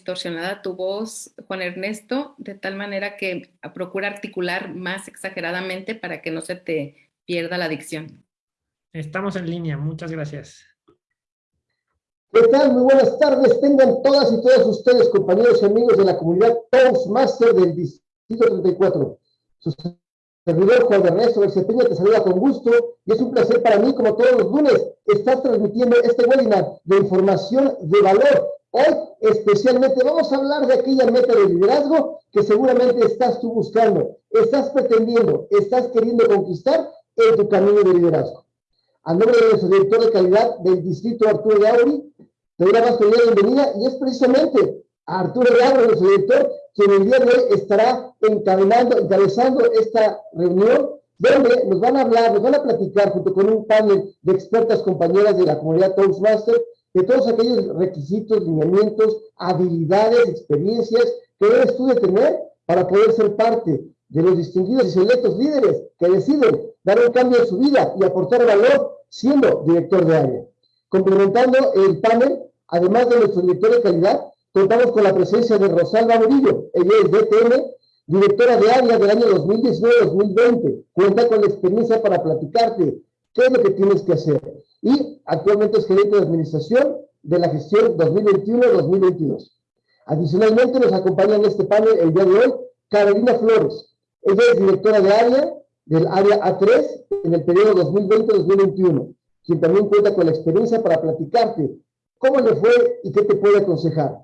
distorsionada tu voz, Juan Ernesto, de tal manera que procura articular más exageradamente para que no se te pierda la dicción. Estamos en línea, muchas gracias. ¿Qué tal? Muy buenas tardes. Tengan todas y todos ustedes, compañeros y amigos de la comunidad Toastmaster del Distrito 34. Su servidor Juan Ernesto Peña te saluda con gusto y es un placer para mí, como todos los lunes, estar transmitiendo este webinar de información de valor. Hoy especialmente vamos a hablar de aquella meta de liderazgo que seguramente estás tú buscando, estás pretendiendo, estás queriendo conquistar en tu camino de liderazgo. A nombre de nuestro director de calidad del distrito Arturo de Auri, te doy la más cordial bienvenida y es precisamente a Arturo de Auri, nuestro director, quien el día de hoy estará encabezando esta reunión donde nos van a hablar, nos van a platicar junto con un panel de expertas compañeras de la comunidad Toastmaster de todos aquellos requisitos, lineamientos, habilidades, experiencias que debes tú de tener para poder ser parte de los distinguidos y selectos líderes que deciden dar un cambio en su vida y aportar valor siendo director de área. Complementando el panel, además de nuestro director de calidad, contamos con la presencia de Rosalba Murillo, ella es DTM, directora de área del año 2019-2020. Cuenta con la experiencia para platicarte qué es lo que tienes que hacer. Y actualmente es gerente de administración de la gestión 2021-2022. Adicionalmente nos acompaña en este panel el día de hoy Carolina Flores. Ella es directora de área del área A3 en el periodo 2020-2021, quien también cuenta con la experiencia para platicarte cómo le fue y qué te puede aconsejar.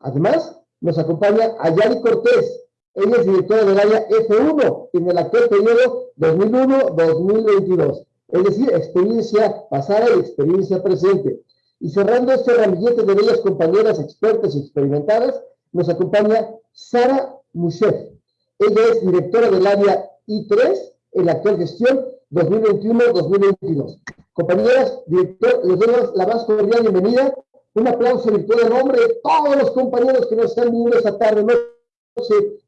Además, nos acompaña Ayali Cortés. Ella es directora del área F1 en el actual periodo 2001-2022. Es decir, experiencia pasada y experiencia presente. Y cerrando este ramillete de bellas compañeras expertas y experimentadas, nos acompaña Sara Mushef. Ella es directora del área I3 en la actual gestión 2021-2022. Compañeras, director, les doy la más cordial bienvenida. Un aplauso virtual en nombre de todos los compañeros que nos están viendo esta tarde,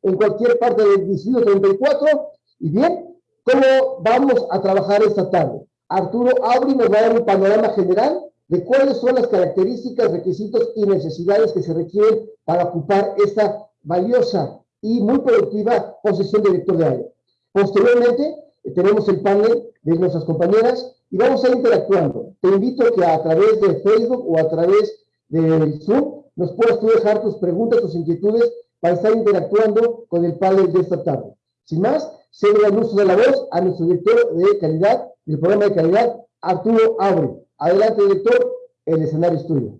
en cualquier parte del distrito 34. Y bien, ¿cómo vamos a trabajar esta tarde? Arturo Aubry nos va a dar un panorama general de cuáles son las características, requisitos y necesidades que se requieren para ocupar esta valiosa y muy productiva posición de director de área. Posteriormente, eh, tenemos el panel de nuestras compañeras y vamos a ir interactuando. Te invito a que a través de Facebook o a través del Zoom nos puedas dejar tus preguntas, tus inquietudes para estar interactuando con el panel de esta tarde. Sin más, cedo el uso de la voz a nuestro director de calidad del programa de calidad, Arturo Abre. Adelante, director, el escenario es tuyo.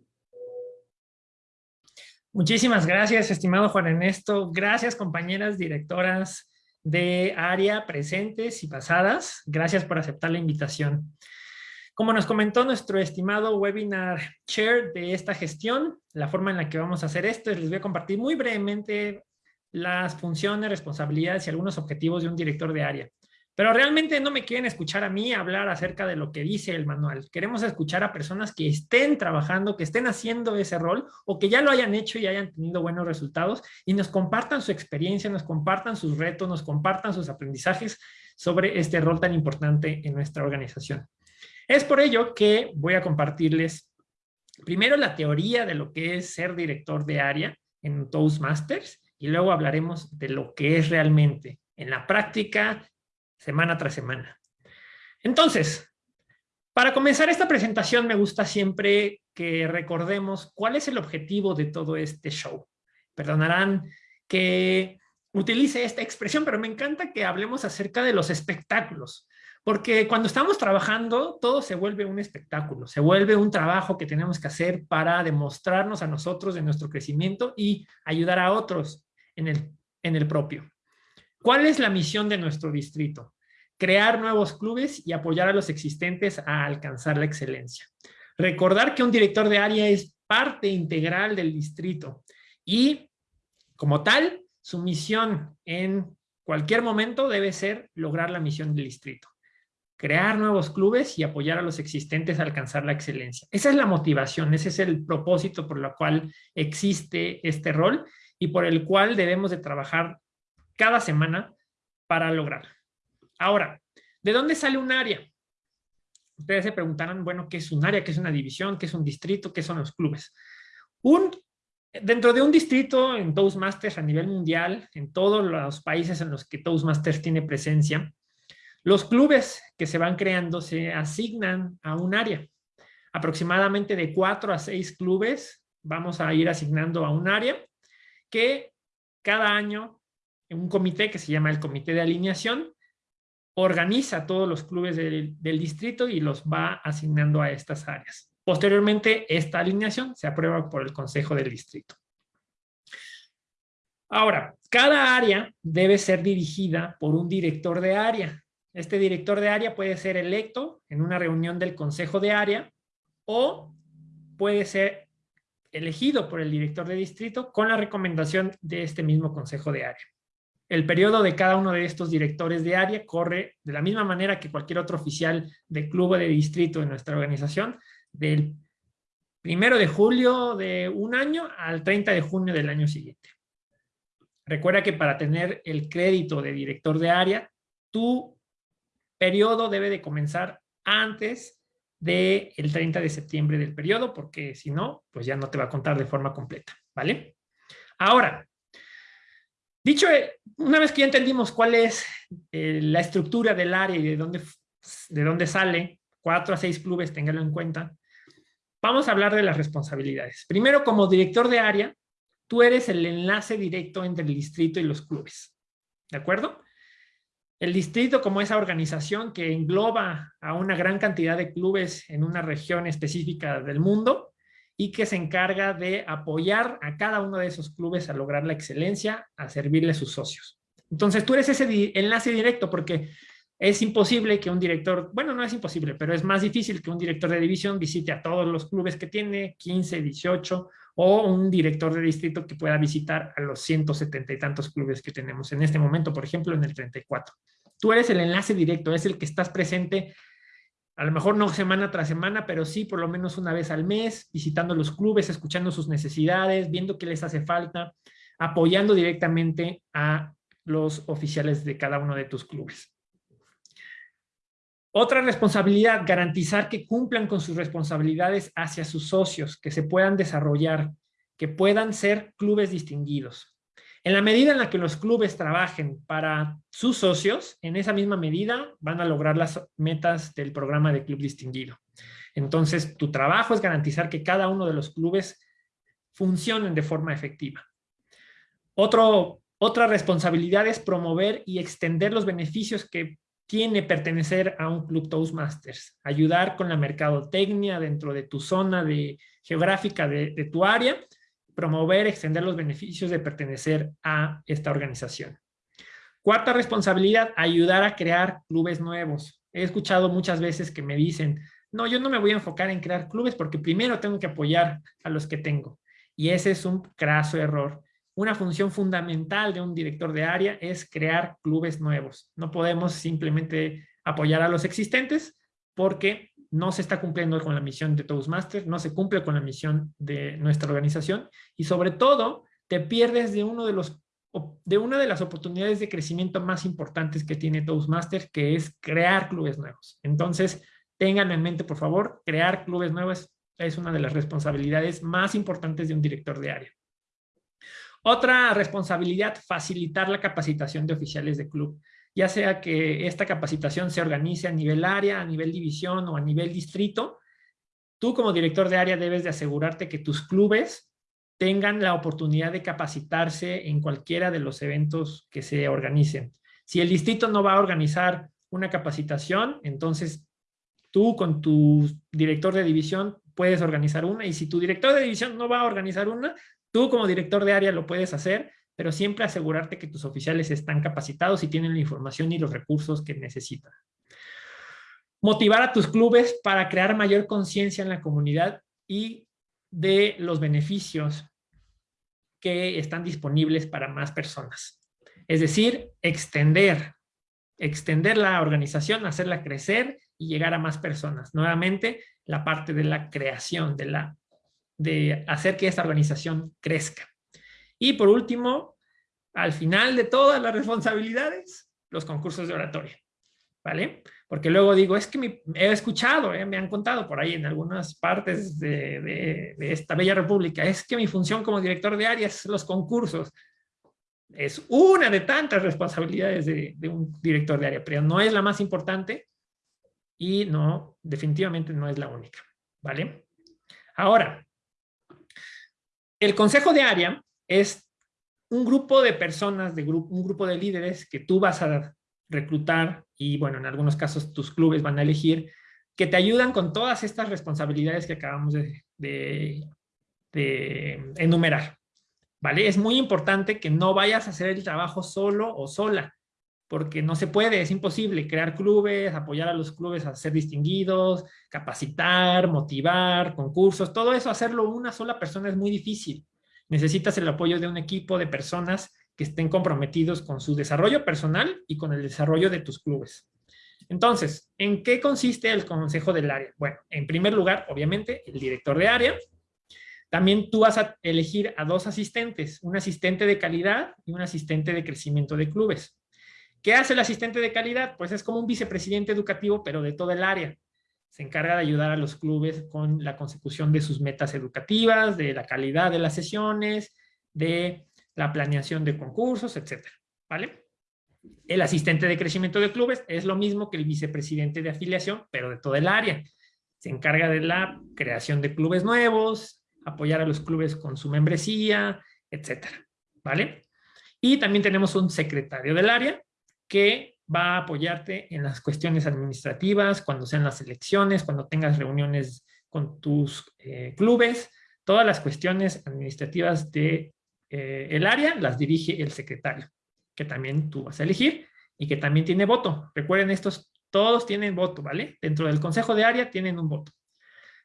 Muchísimas gracias, estimado Juan Ernesto. Gracias, compañeras directoras de área presentes y pasadas. Gracias por aceptar la invitación. Como nos comentó nuestro estimado webinar chair de esta gestión, la forma en la que vamos a hacer esto es les voy a compartir muy brevemente las funciones, responsabilidades y algunos objetivos de un director de área. Pero realmente no me quieren escuchar a mí hablar acerca de lo que dice el manual. Queremos escuchar a personas que estén trabajando, que estén haciendo ese rol o que ya lo hayan hecho y hayan tenido buenos resultados y nos compartan su experiencia, nos compartan sus retos, nos compartan sus aprendizajes sobre este rol tan importante en nuestra organización. Es por ello que voy a compartirles primero la teoría de lo que es ser director de área en Toastmasters y luego hablaremos de lo que es realmente en la práctica semana tras semana. Entonces, para comenzar esta presentación me gusta siempre que recordemos cuál es el objetivo de todo este show. Perdonarán que utilice esta expresión, pero me encanta que hablemos acerca de los espectáculos. Porque cuando estamos trabajando, todo se vuelve un espectáculo, se vuelve un trabajo que tenemos que hacer para demostrarnos a nosotros de nuestro crecimiento y ayudar a otros en el, en el propio. ¿Cuál es la misión de nuestro distrito? Crear nuevos clubes y apoyar a los existentes a alcanzar la excelencia. Recordar que un director de área es parte integral del distrito y, como tal, su misión en cualquier momento debe ser lograr la misión del distrito. Crear nuevos clubes y apoyar a los existentes a alcanzar la excelencia. Esa es la motivación, ese es el propósito por el cual existe este rol y por el cual debemos de trabajar cada semana para lograr. Ahora, ¿de dónde sale un área? Ustedes se preguntarán, bueno, ¿qué es un área? ¿Qué es una división? ¿Qué es un distrito? ¿Qué son los clubes? Un Dentro de un distrito en Toastmasters a nivel mundial, en todos los países en los que Toastmasters tiene presencia, los clubes que se van creando se asignan a un área. Aproximadamente de cuatro a seis clubes vamos a ir asignando a un área que cada año un comité que se llama el comité de alineación organiza todos los clubes del, distrito y los va asignando a estas áreas. Posteriormente, esta alineación se aprueba por el Consejo del Distrito. Ahora, cada área debe ser dirigida por un director de área. Este director de área puede ser electo en una reunión del Consejo de Área o puede ser elegido por el director de distrito con la recomendación de este mismo Consejo de Área. El periodo de cada uno de estos directores de área corre de la misma manera que cualquier otro oficial de club o de distrito de nuestra organización, del primero de julio de un año al 30 de junio del año siguiente. Recuerda que para tener el crédito de director de área, tu periodo debe de comenzar antes del 30 de septiembre del periodo, porque si no, pues ya no te va a contar de forma completa, ¿vale? Ahora, dicho, eh, una vez que ya entendimos cuál es eh, la estructura del área y de dónde, de dónde sale, cuatro a seis clubes, téngalo en cuenta, vamos a hablar de las responsabilidades. Primero, como director de área, tú eres el enlace directo entre el distrito y los clubes, ¿de acuerdo? El distrito como esa organización que engloba a una gran cantidad de clubes en una región específica del mundo y que se encarga de apoyar a cada uno de esos clubes a lograr la excelencia, a servirle a sus socios. Entonces tú eres ese enlace directo porque es imposible que un director, bueno, no es imposible, pero es más difícil que un director de división visite a todos los clubes que tiene, 15, 18, o un director de distrito que pueda visitar a los 170 y tantos clubes que tenemos en este momento, por ejemplo, en el 34. Tú eres el enlace directo, es el que estás presente, a lo mejor no semana tras semana, pero sí por lo menos una vez al mes, visitando los clubes, escuchando sus necesidades, viendo qué les hace falta, apoyando directamente a los oficiales de cada uno de tus clubes. Otra responsabilidad, garantizar que cumplan con sus responsabilidades hacia sus socios, que se puedan desarrollar, que puedan ser clubes distinguidos. En la medida en la que los clubes trabajen para sus socios, en esa misma medida van a lograr las metas del programa de club distinguido. Entonces, tu trabajo es garantizar que cada uno de los clubes funcionen de forma efectiva. Otro, otra responsabilidad es promover y extender los beneficios que tiene pertenecer a un club Toastmasters, ayudar con la mercadotecnia dentro de tu zona de, geográfica de, de tu área, promover, extender los beneficios de pertenecer a esta organización. Cuarta responsabilidad, ayudar a crear clubes nuevos. He escuchado muchas veces que me dicen, no, yo no me voy a enfocar en crear clubes porque primero tengo que apoyar a los que tengo. Y ese es un craso error. Una función fundamental de un director de área es crear clubes nuevos. No podemos simplemente apoyar a los existentes porque no se está cumpliendo con la misión de Toastmasters, no se cumple con la misión de nuestra organización y sobre todo te pierdes de, uno de, los, de una de las oportunidades de crecimiento más importantes que tiene Toastmasters, que es crear clubes nuevos. Entonces, tengan en mente, por favor, crear clubes nuevos es una de las responsabilidades más importantes de un director de área. Otra responsabilidad, facilitar la capacitación de oficiales de club, ya sea que esta capacitación se organice a nivel área, a nivel división o a nivel distrito. Tú como director de área debes de asegurarte que tus clubes tengan la oportunidad de capacitarse en cualquiera de los eventos que se organicen. Si el distrito no va a organizar una capacitación, entonces tú con tu director de división puedes organizar una y si tu director de división no va a organizar una, Tú como director de área lo puedes hacer, pero siempre asegurarte que tus oficiales están capacitados y tienen la información y los recursos que necesitan. Motivar a tus clubes para crear mayor conciencia en la comunidad y de los beneficios que están disponibles para más personas. Es decir, extender, extender la organización, hacerla crecer y llegar a más personas. Nuevamente, la parte de la creación, de la de hacer que esta organización crezca. Y por último, al final de todas las responsabilidades, los concursos de oratoria. ¿vale? Porque luego digo, es que me, he escuchado, ¿eh? me han contado por ahí en algunas partes de, esta bella república, es que mi función como director de área es los concursos. Es una de tantas responsabilidades de, de un director de área, pero no es la más importante y no, definitivamente no es la única, ¿vale? Ahora, el consejo de área es un grupo de personas, de un grupo de líderes que tú vas a reclutar y bueno, en algunos casos tus clubes van a elegir, que te ayudan con todas estas responsabilidades que acabamos de, de enumerar. ¿Vale? Es muy importante que no vayas a hacer el trabajo solo o sola, porque no se puede, es imposible crear clubes, apoyar a los clubes a ser distinguidos, capacitar, motivar, concursos, todo eso, hacerlo una sola persona es muy difícil. Necesitas el apoyo de un equipo de personas que estén comprometidos con su desarrollo personal y con el desarrollo de tus clubes. Entonces, ¿en qué consiste el consejo del área? Bueno, en primer lugar, obviamente, el director de área. También tú vas a elegir a dos asistentes, un asistente de calidad y un asistente de crecimiento de clubes. ¿Qué hace el asistente de calidad? Pues es como un vicepresidente educativo, pero de todo el área. Se encarga de ayudar a los clubes con la consecución de sus metas educativas, de la calidad de las sesiones, de la planeación de concursos, etcétera, ¿vale? El asistente de crecimiento de clubes es lo mismo que el vicepresidente de afiliación, pero de todo el área. Se encarga de la creación de clubes nuevos, apoyar a los clubes con su membresía, etcétera, ¿vale? Y también tenemos un secretario del área que va a apoyarte en las cuestiones administrativas, cuando sean las elecciones, cuando tengas reuniones con tus eh, clubes, todas las cuestiones administrativas de eh, el área las dirige el secretario, que también tú vas a elegir y que también tiene voto. Recuerden, estos todos tienen voto, ¿vale? Dentro del consejo de área tienen un voto.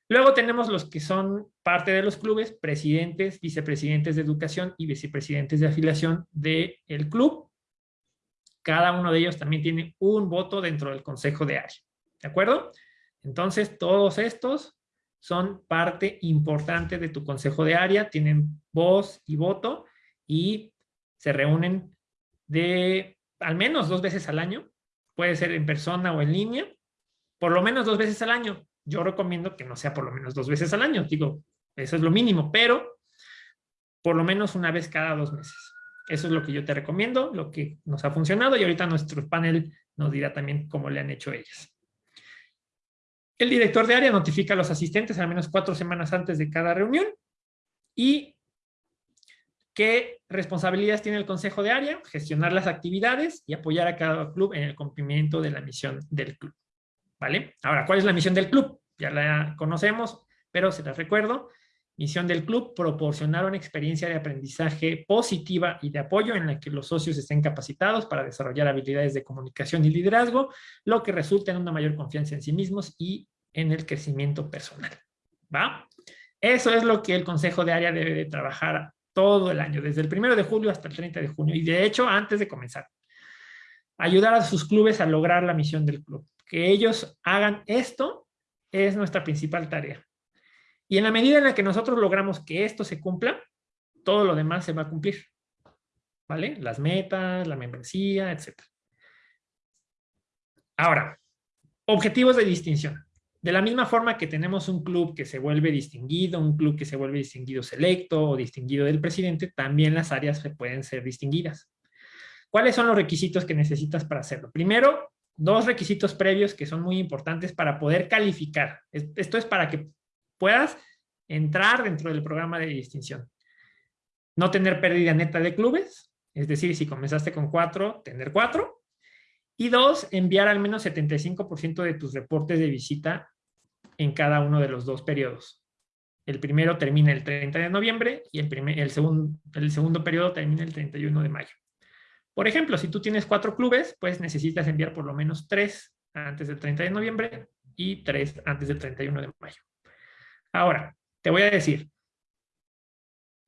Luego tenemos los que son parte de los clubes, presidentes, vicepresidentes de educación y vicepresidentes de afiliación del club. Cada uno de ellos también tiene un voto dentro del consejo de área. ¿De acuerdo? Entonces, todos estos son parte importante de tu consejo de área, tienen voz y voto y se reúnen de al menos dos veces al año, puede ser en persona o en línea, por lo menos dos veces al año. Yo recomiendo que no sea por lo menos dos veces al año, digo, eso es lo mínimo, pero por lo menos una vez cada dos meses. Eso es lo que yo te recomiendo, lo que nos ha funcionado y ahorita nuestro panel nos dirá también cómo le han hecho ellas. El director de área notifica a los asistentes al menos cuatro semanas antes de cada reunión y qué responsabilidades tiene el consejo de área, gestionar las actividades y apoyar a cada club en el cumplimiento de la misión del club. ¿Vale? Ahora, ¿cuál es la misión del club? Ya la conocemos, pero se las recuerdo. Misión del club, proporcionar una experiencia de aprendizaje positiva y de apoyo en la que los socios estén capacitados para desarrollar habilidades de comunicación y liderazgo, lo que resulta en una mayor confianza en sí mismos y en el crecimiento personal. ¿Va? Eso es lo que el Consejo de Área debe de trabajar todo el año, desde el 1 de julio hasta el 30 de junio, y de hecho, antes de comenzar. Ayudar a sus clubes a lograr la misión del club. Que ellos hagan esto es nuestra principal tarea. Y en la medida en la que nosotros logramos que esto se cumpla, todo lo demás se va a cumplir. ¿Vale? Las metas, la membresía, etc. Ahora, objetivos de distinción. De la misma forma que tenemos un club que se vuelve distinguido, un club que se vuelve distinguido selecto o distinguido del presidente, también las áreas se pueden ser distinguidas. ¿Cuáles son los requisitos que necesitas para hacerlo? Primero, dos requisitos previos que son muy importantes para poder calificar. Esto es para que puedas entrar dentro del programa de distinción. No tener pérdida neta de clubes, es decir, si comenzaste con cuatro, tener cuatro. Y dos, enviar al menos 75% de tus reportes de visita en cada uno de los dos periodos. El primero termina el 30 de noviembre y el, primer, el, segundo, el segundo periodo termina el 31 de mayo. Por ejemplo, si tú tienes cuatro clubes, pues necesitas enviar por lo menos tres antes del 30 de noviembre y tres antes del 31 de mayo. Ahora, te voy a decir,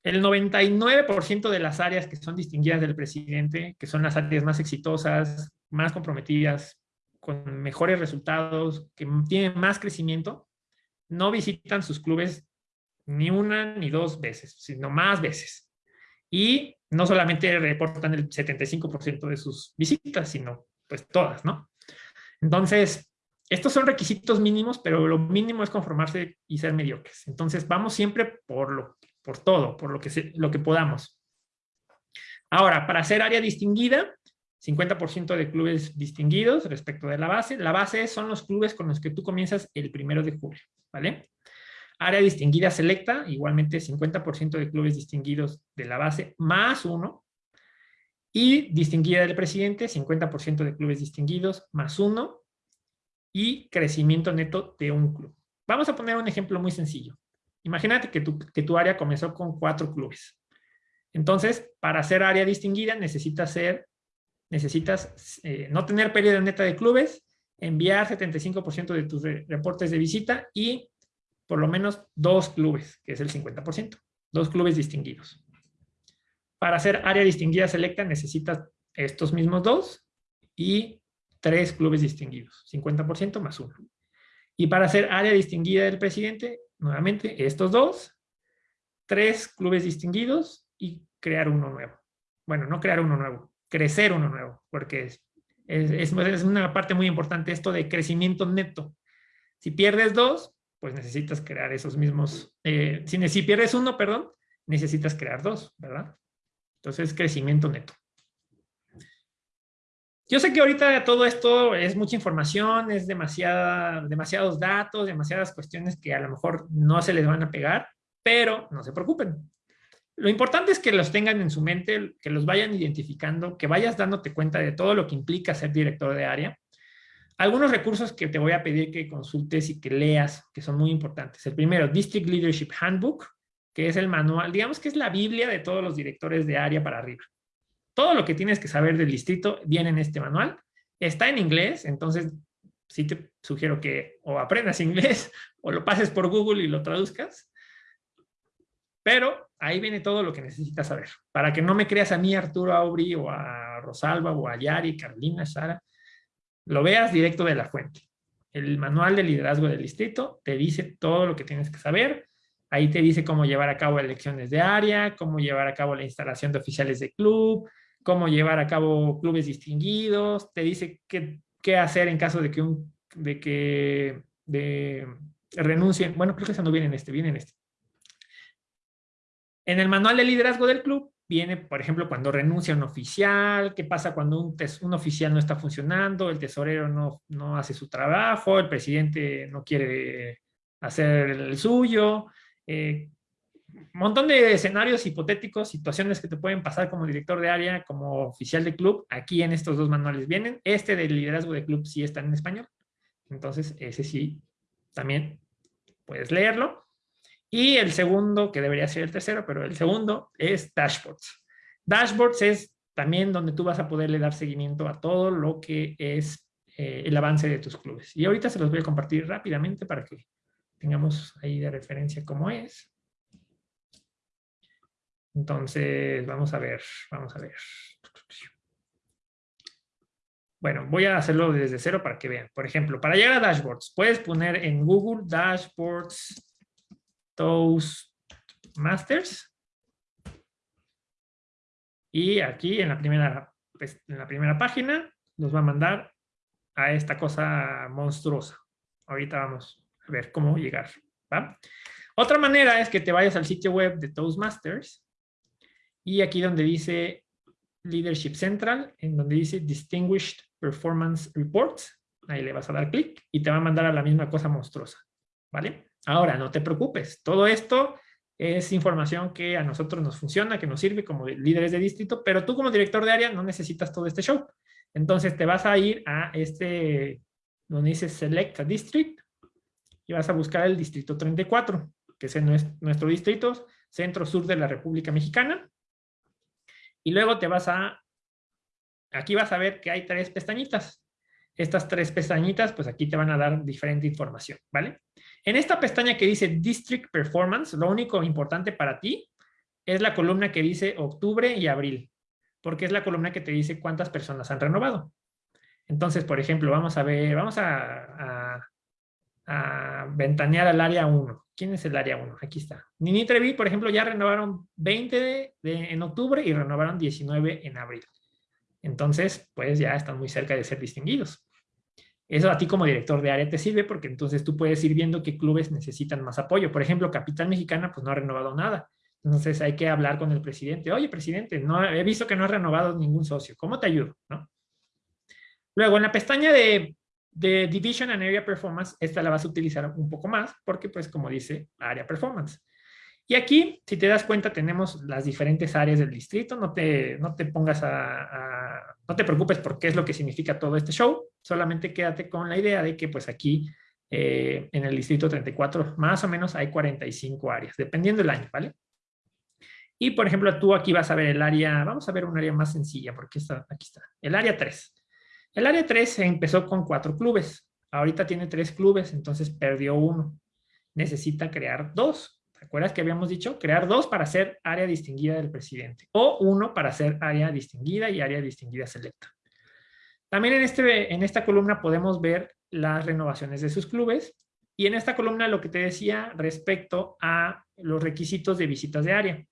el 99% de las áreas que son distinguidas del presidente, que son las áreas más exitosas, más comprometidas, con mejores resultados, que tienen más crecimiento, no visitan sus clubes ni una ni dos veces, sino más veces. Y no solamente reportan el 75% de sus visitas, sino pues todas, ¿no? Entonces, estos son requisitos mínimos, pero lo mínimo es conformarse y ser mediocres. Entonces, vamos siempre por, lo, por todo, por lo que, lo que podamos. Ahora, para ser área distinguida, 50% de clubes distinguidos respecto de la base. La base son los clubes con los que tú comienzas el primero de julio, ¿vale? Área distinguida selecta, igualmente 50% de clubes distinguidos de la base más uno. Y distinguida del presidente, 50% de clubes distinguidos más uno. Y crecimiento neto de un club. Vamos a poner un ejemplo muy sencillo. Imagínate que tu, que tu área comenzó con cuatro clubes. Entonces, para ser área distinguida necesitas ser necesitas eh, no tener pérdida neta de clubes, enviar 75% de tus reportes de visita y por lo menos dos clubes, que es el 50%, dos clubes distinguidos. Para hacer área distinguida selecta necesitas estos mismos dos y tres clubes distinguidos, 50% más uno. Y para hacer área distinguida del presidente, nuevamente estos dos, tres clubes distinguidos y crear uno nuevo. Bueno, no crear uno nuevo, crecer uno nuevo, porque es, es, es, una parte muy importante esto de crecimiento neto. Si pierdes dos, pues necesitas crear esos mismos, eh, si, si pierdes uno, perdón, necesitas crear dos, ¿verdad? Entonces, crecimiento neto. Yo sé que ahorita todo esto es mucha información, es demasiados datos, demasiadas cuestiones que a lo mejor no se les van a pegar, pero no se preocupen. Lo importante es que los tengan en su mente, que los vayan identificando, que vayas dándote cuenta de todo lo que implica ser director de área. Algunos recursos que te voy a pedir que consultes y que leas, que son muy importantes. El primero, District Leadership Handbook, que es el manual, digamos que es la Biblia de todos los directores de área para arriba. Todo lo que tienes que saber del distrito viene en este manual. Está en inglés, entonces sí te sugiero que o aprendas inglés o lo pases por Google y lo traduzcas. Pero ahí viene todo lo que necesitas saber. Para que no me creas a mí, Arturo Aubry, o a Rosalba, o a Yari, Carolina, Sara, lo veas directo de la fuente. El manual de liderazgo del distrito te dice todo lo que tienes que saber. Ahí te dice cómo llevar a cabo elecciones de área, cómo llevar a cabo la instalación de oficiales de club, cómo llevar a cabo clubes distinguidos, te dice qué, hacer en caso de que, un, de que de, renuncien. Bueno, creo que eso no viene en este, viene en este. En el manual de liderazgo del club viene, por ejemplo, cuando renuncia un oficial, qué pasa cuando un, un oficial no está funcionando, el tesorero no, no, hace su trabajo, el presidente no quiere hacer el suyo, eh, montón de escenarios hipotéticos, situaciones que te pueden pasar como director de área, como oficial de club, aquí en estos dos manuales vienen. Este del liderazgo de club sí está en español, entonces ese sí también puedes leerlo. Y el segundo, que debería ser el tercero, pero el segundo es Dashboards. Dashboards es también donde tú vas a poderle dar seguimiento a todo lo que es eh, el avance de tus clubes. Y ahorita se los voy a compartir rápidamente para que tengamos ahí de referencia cómo es. Entonces, vamos a ver, vamos a ver. Bueno, voy a hacerlo desde cero para que vean. Por ejemplo, para llegar a dashboards, puedes poner en Google dashboards Toastmasters. Y aquí en la primera, pues, en la primera página nos va a mandar a esta cosa monstruosa. Ahorita vamos a ver cómo llegar. Otra manera es que te vayas al sitio web de Toastmasters y aquí donde dice Leadership Central, en donde dice Distinguished Performance Reports, ahí le vas a dar clic y te va a mandar a la misma cosa monstruosa. ¿Vale? Ahora, no te preocupes, todo esto es información que a nosotros nos funciona, que nos sirve como líderes de distrito, pero tú como director de área no necesitas todo este show. Entonces te vas a ir a este, donde dice Select a District, y vas a buscar el distrito 34, que es nuestro distrito centro-sur de la República Mexicana. Y luego te vas a, aquí vas a ver que hay tres pestañitas. Estas tres pestañitas, pues aquí te van a dar diferente información, ¿vale? En esta pestaña que dice District Performance, lo único importante para ti es la columna que dice octubre y abril, porque es la columna que te dice cuántas personas han renovado. Entonces, por ejemplo, vamos a ver, vamos a, a, ventanear al área 1. ¿Quién es el área 1? Aquí está. Nini Trevi, por ejemplo, ya renovaron 20 en octubre y renovaron 19 en abril. Entonces, pues ya están muy cerca de ser distinguidos. Eso a ti como director de área te sirve porque entonces tú puedes ir viendo qué clubes necesitan más apoyo. Por ejemplo, Capital Mexicana pues no ha renovado nada. Entonces hay que hablar con el presidente. Oye, presidente, no he visto que no ha renovado ningún socio. ¿Cómo te ayudo? Luego, en la pestaña de, de Division and Area Performance, esta la vas a utilizar un poco más porque, pues, como dice, Area Performance. Y aquí, si te das cuenta, tenemos las diferentes áreas del distrito. No te, no te pongas a, No te preocupes por qué es lo que significa todo este show. Solamente quédate con la idea de que, pues, aquí, eh, en el distrito 34, más o menos hay 45 áreas, dependiendo del año, ¿vale? Y, por ejemplo, tú aquí vas a ver el área, vamos a ver un área más sencilla, porque está, aquí está, el área 3. El área 3 empezó con cuatro clubes. Ahorita tiene tres clubes, entonces perdió uno. Necesita crear dos. ¿Te acuerdas que habíamos dicho? Crear dos para ser área distinguida del presidente. O uno para ser área distinguida y área distinguida selecta. También en, este, en esta columna podemos ver las renovaciones de sus clubes. Y en esta columna lo que te decía respecto a los requisitos de visitas de área.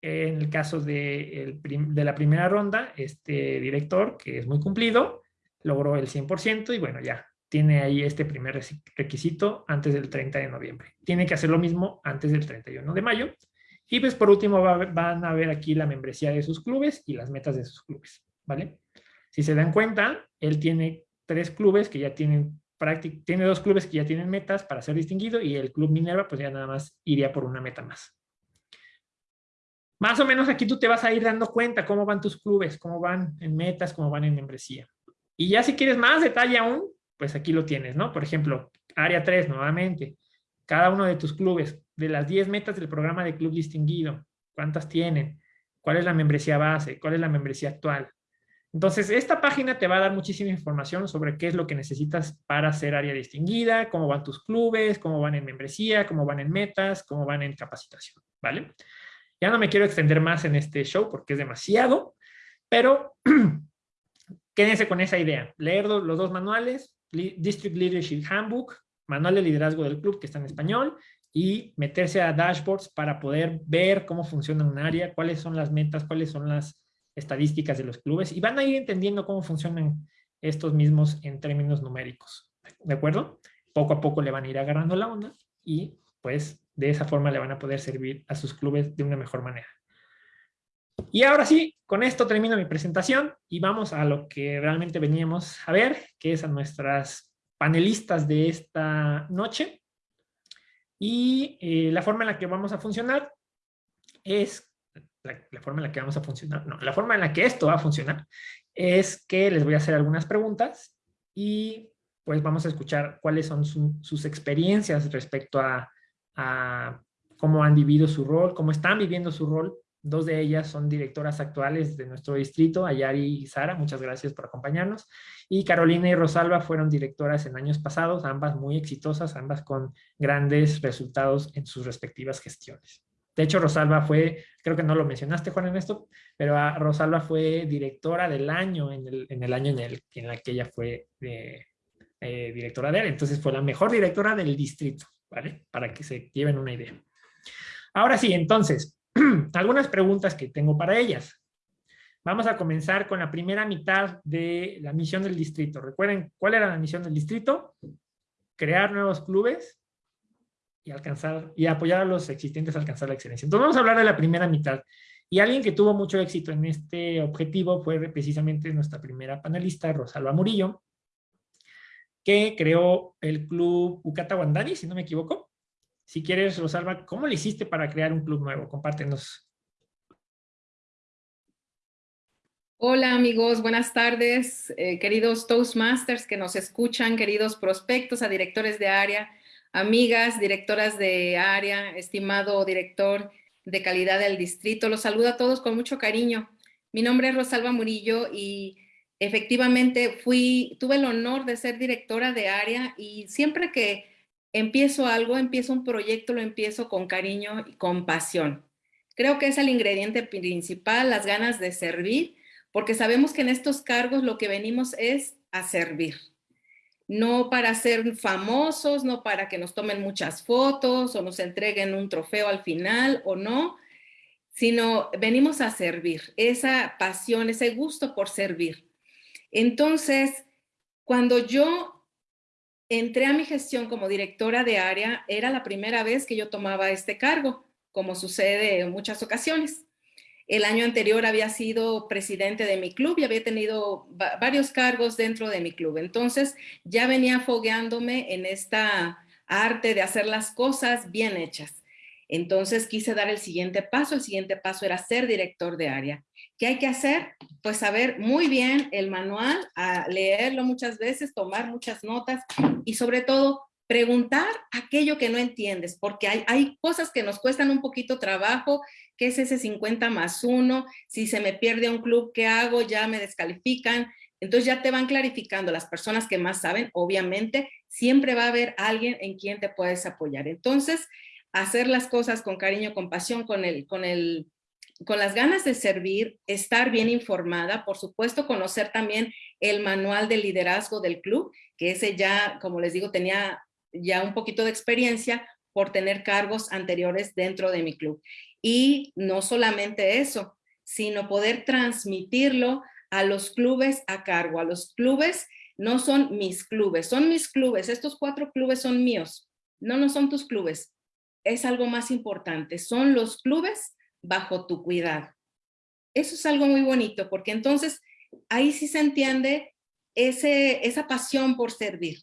En el caso de, de, la primera ronda, este director, que es muy cumplido, logró el 100% y bueno, ya tiene ahí este primer requisito antes del 30 de noviembre. Tiene que hacer lo mismo antes del 31 de mayo. Y pues por último van a ver aquí la membresía de sus clubes y las metas de sus clubes, ¿vale? Si se dan cuenta, él tiene tres clubes que ya tienen tiene dos clubes que ya tienen metas para ser distinguido y el Club Minerva pues ya nada más iría por una meta más. Más o menos aquí tú te vas a ir dando cuenta cómo van tus clubes, cómo van en metas, cómo van en membresía. Y ya si quieres más detalle aún, pues aquí lo tienes, ¿no? Por ejemplo, área 3 nuevamente, cada uno de tus clubes, de las 10 metas del programa de club distinguido, ¿cuántas tienen? ¿Cuál es la membresía base? ¿Cuál es la membresía actual? Entonces, esta página te va a dar muchísima información sobre qué es lo que necesitas para ser área distinguida, cómo van tus clubes, cómo van en membresía, cómo van en metas, cómo van en capacitación, ¿vale? Ya no me quiero extender más en este show porque es demasiado, pero quédense con esa idea. Leer los dos manuales, District Leadership Handbook, manual de liderazgo del club que está en español, y meterse a dashboards para poder ver cómo funciona un área, cuáles son las metas, cuáles son las estadísticas de los clubes, y van a ir entendiendo cómo funcionan estos mismos en términos numéricos. ¿De acuerdo? Poco a poco le van a ir agarrando la onda y pues de esa forma le van a poder servir a sus clubes de una mejor manera. Y ahora sí, con esto termino mi presentación y vamos a lo que realmente veníamos a ver, que es a nuestras panelistas de esta noche. Y eh, la forma en la que vamos a funcionar es, la, forma en la que vamos a funcionar, no, la forma en la que esto va a funcionar es que les voy a hacer algunas preguntas y pues vamos a escuchar cuáles son sus experiencias respecto a cómo han vivido su rol, cómo están viviendo su rol. Dos de ellas son directoras actuales de nuestro distrito, Ayari y Sara, muchas gracias por acompañarnos. Y Carolina y Rosalba fueron directoras en años pasados, ambas muy exitosas, ambas con grandes resultados en sus respectivas gestiones. De hecho, Rosalba fue, creo que no lo mencionaste, Juan Ernesto, pero Rosalba fue directora del año en el, año en el en la que ella fue eh, eh, directora de él. Entonces fue la mejor directora del distrito. Para que se lleven una idea. Ahora sí, entonces, algunas preguntas que tengo para ellas. Vamos a comenzar con la primera mitad de la misión del distrito. Recuerden, ¿cuál era la misión del distrito? Crear nuevos clubes y alcanzar y apoyar a los existentes a alcanzar la excelencia. Entonces vamos a hablar de la primera mitad. Y alguien que tuvo mucho éxito en este objetivo fue precisamente nuestra primera panelista, Rosalba Murillo, que creó el club Ucata Wandani, si no me equivoco. Si quieres, Rosalba, ¿cómo le hiciste para crear un club nuevo? Compártenos. Hola amigos, buenas tardes, eh, queridos Toastmasters que nos escuchan, queridos prospectos a directores de área, amigas, directoras de área, estimado director de calidad del distrito. Los saludo a todos con mucho cariño. Mi nombre es Rosalba Murillo y efectivamente fui, tuve el honor de ser directora de área y siempre que empiezo algo, empiezo un proyecto, lo empiezo con cariño y con pasión. Creo que es el ingrediente principal, las ganas de servir, porque sabemos que en estos cargos lo que venimos es a servir. No para ser famosos, no para que nos tomen muchas fotos o nos entreguen un trofeo al final o no, sino venimos a servir, esa pasión, ese gusto por servir. Entonces, cuando yo entré a mi gestión como directora de área, era la primera vez que yo tomaba este cargo, como sucede en muchas ocasiones. El año anterior había sido presidente de mi club y había tenido varios cargos dentro de mi club. Entonces ya venía fogueándome en esta arte de hacer las cosas bien hechas. Entonces quise dar el siguiente paso. El siguiente paso era ser director de área. ¿Qué hay que hacer? Pues saber muy bien el manual, leerlo muchas veces, tomar muchas notas y sobre todo preguntar aquello que no entiendes, porque hay, hay cosas que nos cuestan un poquito trabajo, ¿qué es ese 50 más 1? Si se me pierde un club, ¿qué hago? Ya me descalifican. Entonces ya te van clarificando las personas que más saben, obviamente, siempre va a haber alguien en quien te puedes apoyar. Entonces, hacer las cosas con cariño, con pasión, con el, con el, con las ganas de servir, estar bien informada, por supuesto, conocer también el manual de liderazgo del club, que ese ya, como les digo, tenía ya un poquito de experiencia por tener cargos anteriores dentro de mi club. Y no solamente eso, sino poder transmitirlo a los clubes a cargo. A los clubes no son mis clubes, son mis clubes. Estos cuatro clubes son míos. No, no son tus clubes. Es algo más importante. Son los clubes bajo tu cuidado. Eso es algo muy bonito porque entonces ahí sí se entiende ese, esa pasión por servir.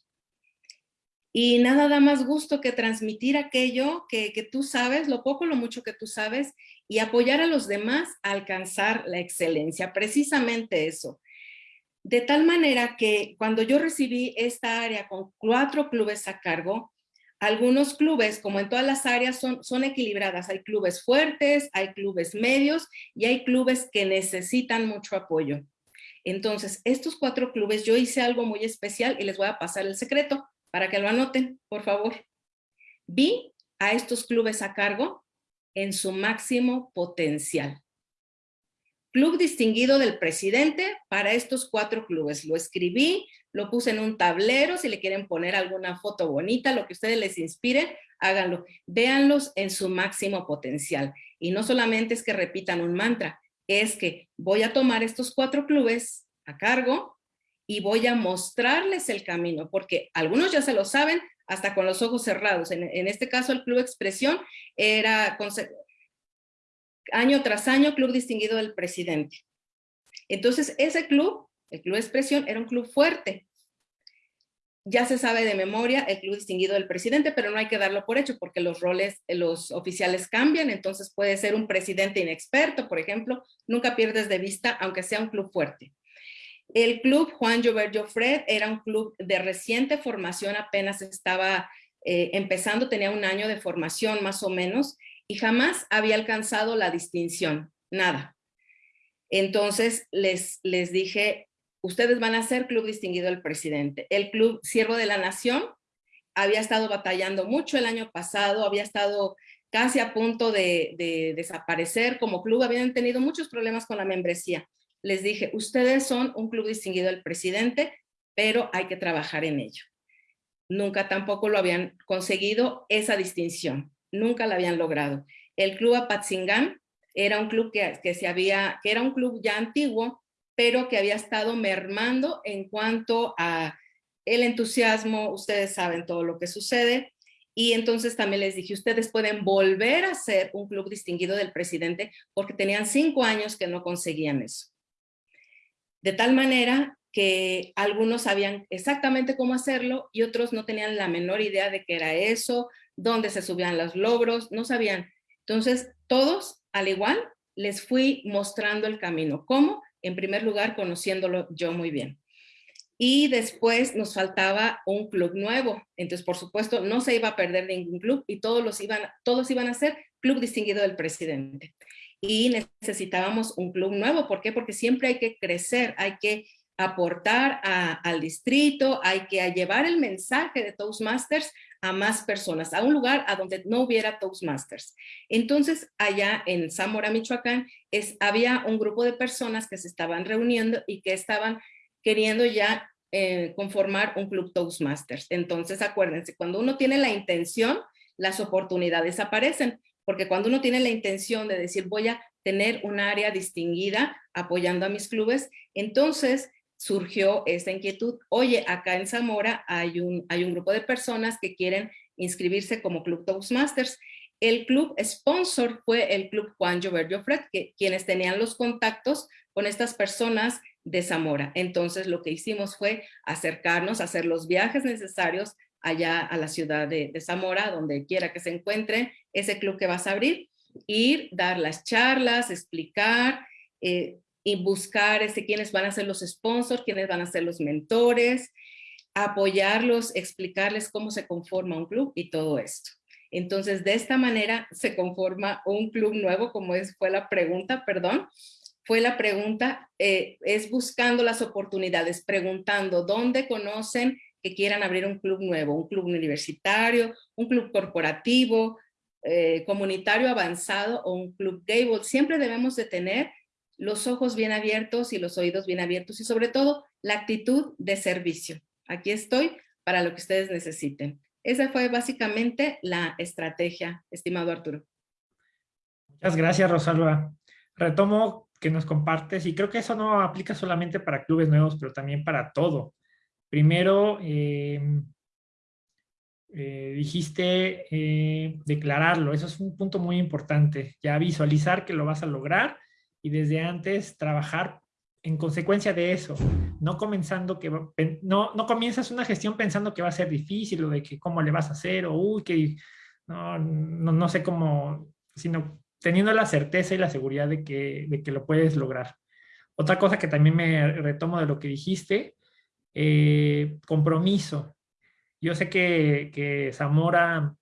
Y nada da más gusto que transmitir aquello que, tú sabes, lo poco, lo mucho que tú sabes, y apoyar a los demás a alcanzar la excelencia. Precisamente eso. De tal manera que cuando yo recibí esta área con cuatro clubes a cargo, algunos clubes, como en todas las áreas, son, son equilibradas. Hay clubes fuertes, hay clubes medios y hay clubes que necesitan mucho apoyo. Entonces, estos cuatro clubes, yo hice algo muy especial y les voy a pasar el secreto para que lo anoten, por favor. Vi a estos clubes a cargo en su máximo potencial. Club distinguido del presidente para estos cuatro clubes. Lo escribí, lo puse en un tablero, si le quieren poner alguna foto bonita, lo que ustedes les inspire, háganlo. Véanlos en su máximo potencial. Y no solamente es que repitan un mantra, es que voy a tomar estos cuatro clubes a cargo y voy a mostrarles el camino, porque algunos ya se lo saben hasta con los ojos cerrados. En, este caso, el Club Expresión era año tras año Club Distinguido del Presidente. Entonces, ese club, el Club Expresión, era un club fuerte. Ya se sabe de memoria el Club Distinguido del Presidente, pero no hay que darlo por hecho porque los roles, los oficiales cambian, entonces puede ser un presidente inexperto, por ejemplo, nunca pierdes de vista, aunque sea un club fuerte. El club Juan Jover Joffred era un club de reciente formación, apenas estaba eh, empezando, tenía un año de formación más o menos, y jamás había alcanzado la distinción, nada. Entonces les, les dije, ustedes van a ser club distinguido del presidente. El club Siervo de la Nación había estado batallando mucho el año pasado, había estado casi a punto de, de desaparecer como club, habían tenido muchos problemas con la membresía les dije, ustedes son un club distinguido del presidente, pero hay que trabajar en ello. Nunca tampoco lo habían conseguido esa distinción, nunca la habían logrado. El club Apatzingán era un club que, se había, que era un club ya antiguo, pero que había estado mermando en cuanto a el entusiasmo, ustedes saben todo lo que sucede, y entonces también les dije, ustedes pueden volver a ser un club distinguido del presidente porque tenían cinco años que no conseguían eso de tal manera que algunos sabían exactamente cómo hacerlo y otros no tenían la menor idea de qué era eso, dónde se subían los logros, no sabían. Entonces, todos, al igual, les fui mostrando el camino. ¿Cómo? En primer lugar, conociéndolo yo muy bien. Y después nos faltaba un club nuevo. Entonces, por supuesto, no se iba a perder ningún club y todos, iban, todos iban a ser club distinguido del presidente y necesitábamos un club nuevo. ¿Por qué? Porque siempre hay que crecer, hay que aportar al distrito, hay que llevar el mensaje de Toastmasters a más personas, a un lugar a donde no hubiera Toastmasters. Entonces, allá en Zamora, Michoacán, había un grupo de personas que se estaban reuniendo y que estaban queriendo ya eh, conformar un club Toastmasters. Entonces, acuérdense, cuando uno tiene la intención, las oportunidades aparecen porque cuando uno tiene la intención de decir voy a tener un área distinguida apoyando a mis clubes, entonces surgió esta inquietud. Oye, acá en Zamora hay un, hay un grupo de personas que quieren inscribirse como Club Toastmasters. El club sponsor fue el Club Juan Jover Fred, que, quienes tenían los contactos con estas personas de Zamora. Entonces lo que hicimos fue acercarnos, hacer los viajes necesarios allá a la ciudad de, Zamora, donde quiera que se encuentre ese club que vas a abrir, ir, dar las charlas, explicar, eh, y buscar este, quiénes van a ser los sponsors, quiénes van a ser los mentores, apoyarlos, explicarles cómo se conforma un club y todo esto. Entonces, de esta manera se conforma un club nuevo, como es, fue la pregunta, perdón, fue la pregunta, eh, es buscando las oportunidades, preguntando dónde conocen que quieran abrir un club nuevo, un club universitario, un club corporativo, eh, comunitario avanzado o un club gable. Siempre debemos de tener los ojos bien abiertos y los oídos bien abiertos y sobre todo la actitud de servicio. Aquí estoy para lo que ustedes necesiten. Esa fue básicamente la estrategia, estimado Arturo. Muchas gracias, Rosalba. Retomo que nos compartes y creo que eso no aplica solamente para clubes nuevos, pero también para todo. Primero, em, eh, dijiste eh, declararlo, eso es un punto muy importante, ya visualizar que lo vas a lograr y desde antes trabajar en consecuencia de eso, no comenzando que, no, no comienzas una gestión pensando que va a ser difícil o de que cómo le vas a hacer o uy, que no, no, no sé cómo, sino teniendo la certeza y la seguridad de que, de que lo puedes lograr. Otra cosa que también me retomo de lo que dijiste, eh, compromiso. Yo sé que, que Zamora,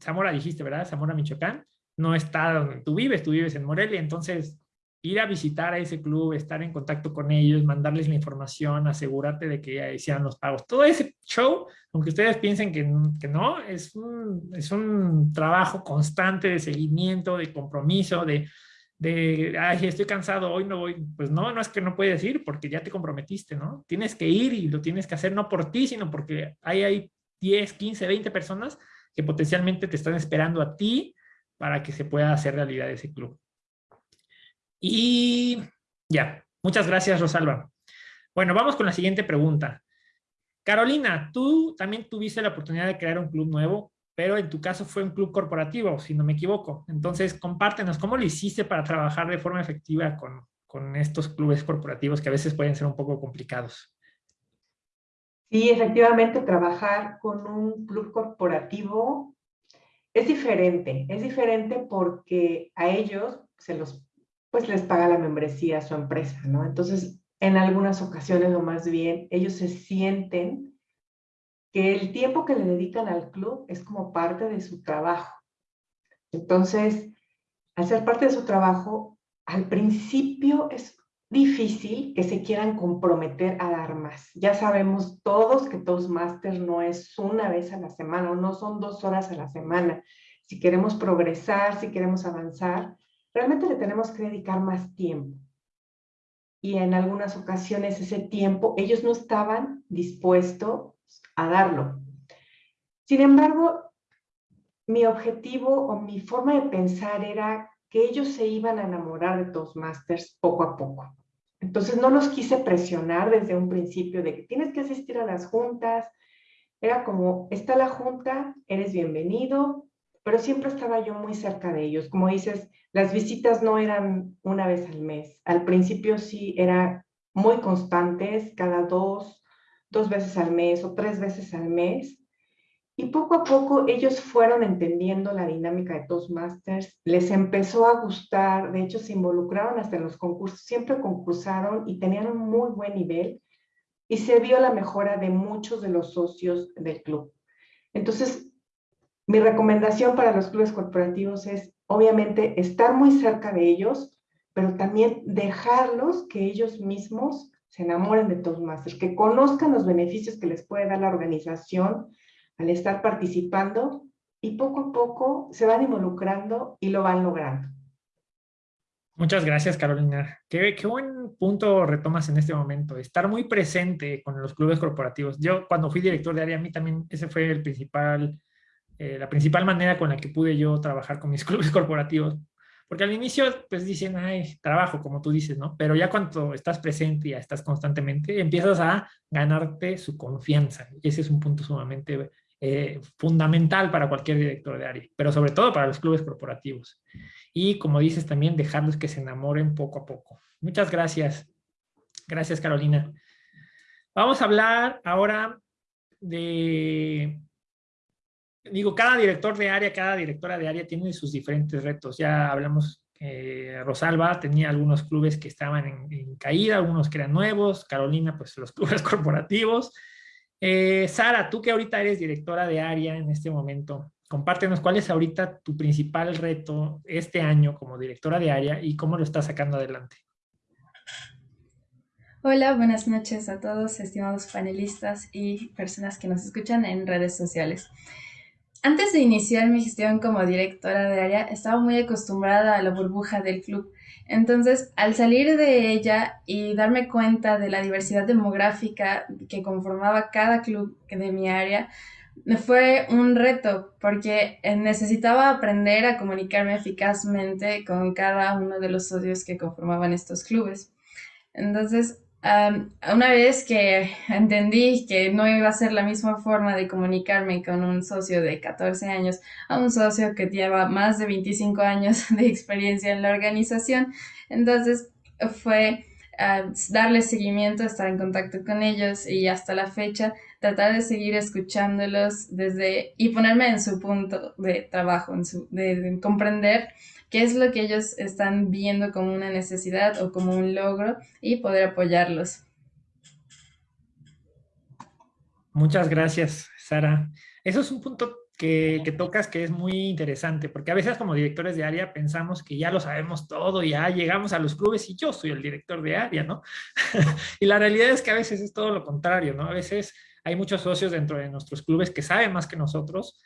Zamora dijiste, ¿verdad? Zamora, Michoacán, no está donde tú vives, tú vives en Morelia, entonces ir a visitar a ese club, estar en contacto con ellos, mandarles la información, asegurarte de que ya hicieran los pagos. Todo ese show, aunque ustedes piensen que, no, es un, trabajo constante de seguimiento, de compromiso, de, ay, estoy cansado, hoy no voy. Pues no, no es que no puedes ir porque ya te comprometiste, ¿no? Tienes que ir y lo tienes que hacer no por ti, sino porque ahí hay 10, 15, 20 personas que potencialmente te están esperando a ti para que se pueda hacer realidad ese club. Y ya, muchas gracias Rosalba. Bueno, vamos con la siguiente pregunta. Carolina, tú también tuviste la oportunidad de crear un club nuevo, pero en tu caso fue un club corporativo, si no me equivoco. Entonces, compártenos, ¿cómo lo hiciste para trabajar de forma efectiva con, con estos clubes corporativos que a veces pueden ser un poco complicados? Sí, efectivamente, trabajar con un club corporativo es diferente. Es diferente porque a ellos se los pues les paga la membresía a su empresa, ¿no? Entonces, en algunas ocasiones, o más bien, ellos se sienten que el tiempo que le dedican al club es como parte de su trabajo. Entonces, al ser parte de su trabajo, al principio es difícil que se quieran comprometer a dar más. Ya sabemos todos que Toastmaster no es una vez a la semana, o no son dos horas a la semana. Si queremos progresar, si queremos avanzar, realmente le tenemos que dedicar más tiempo. Y en algunas ocasiones ese tiempo ellos no estaban dispuestos a darlo. Sin embargo, mi objetivo o mi forma de pensar era que ellos se iban a enamorar de Toastmasters poco a poco. Entonces no los quise presionar desde un principio de que tienes que asistir a las juntas. Era como, está la junta, eres bienvenido, pero siempre estaba yo muy cerca de ellos. Como dices, las visitas no eran una vez al mes. Al principio sí era muy constantes, cada dos, dos veces al mes o tres veces al mes. Y poco a poco ellos fueron entendiendo la dinámica de Toastmasters, les empezó a gustar, de hecho se involucraron hasta en los concursos, siempre concursaron y tenían un muy buen nivel y se vio la mejora de muchos de los socios del club. Entonces, mi recomendación para los clubes corporativos es, obviamente, estar muy cerca de ellos, pero también dejarlos que ellos mismos se enamoren de Toastmasters, que conozcan los beneficios que les puede dar la organización al estar participando y poco a poco se van involucrando y lo van logrando. Muchas gracias, Carolina. Qué, qué, buen punto retomas en este momento, estar muy presente con los clubes corporativos. Yo cuando fui director de área, a mí también ese fue el principal eh, la principal manera con la que pude yo trabajar con mis clubes corporativos, Porque al inicio, pues dicen, ay, trabajo, como tú dices, ¿no? Pero ya cuando estás presente, ya estás constantemente, empiezas a ganarte su confianza. Y ese es un punto sumamente eh, fundamental para cualquier director de área, pero sobre todo para los clubes corporativos. Y como dices también, dejarlos que se enamoren poco a poco. Muchas gracias. Gracias, Carolina. Vamos a hablar ahora de digo, cada director de área, cada directora de área tiene sus diferentes retos. Ya hablamos, eh, Rosalba tenía algunos clubes que estaban en, caída, algunos que eran nuevos, Carolina, pues los clubes corporativos. Eh, Sara, tú que ahorita eres directora de área en este momento, compártenos cuál es ahorita tu principal reto este año como directora de área y cómo lo estás sacando adelante. Hola, buenas noches a todos, estimados panelistas y personas que nos escuchan en redes sociales. Antes de iniciar mi gestión como directora de área, estaba muy acostumbrada a la burbuja del club. Entonces, al salir de ella y darme cuenta de la diversidad demográfica que conformaba cada club de mi área, me fue un reto porque necesitaba aprender a comunicarme eficazmente con cada uno de los socios que conformaban estos clubes. Entonces, una vez que entendí que no iba a ser la misma forma de comunicarme con un socio de 14 años a un socio que lleva más de 25 años de experiencia en la organización, entonces fue darle seguimiento, estar en contacto con ellos y hasta la fecha tratar de seguir escuchándolos desde y ponerme en su punto de trabajo, en su, de comprender qué es lo que ellos están viendo como una necesidad o como un logro y poder apoyarlos. Muchas gracias, Sara. Eso es un punto que, tocas que es muy interesante, porque a veces como directores de área pensamos que ya lo sabemos todo, ya llegamos a los clubes y yo soy el director de área, ¿no? y la realidad es que a veces es todo lo contrario, ¿no? A veces hay muchos socios dentro de nuestros clubes que saben más que nosotros,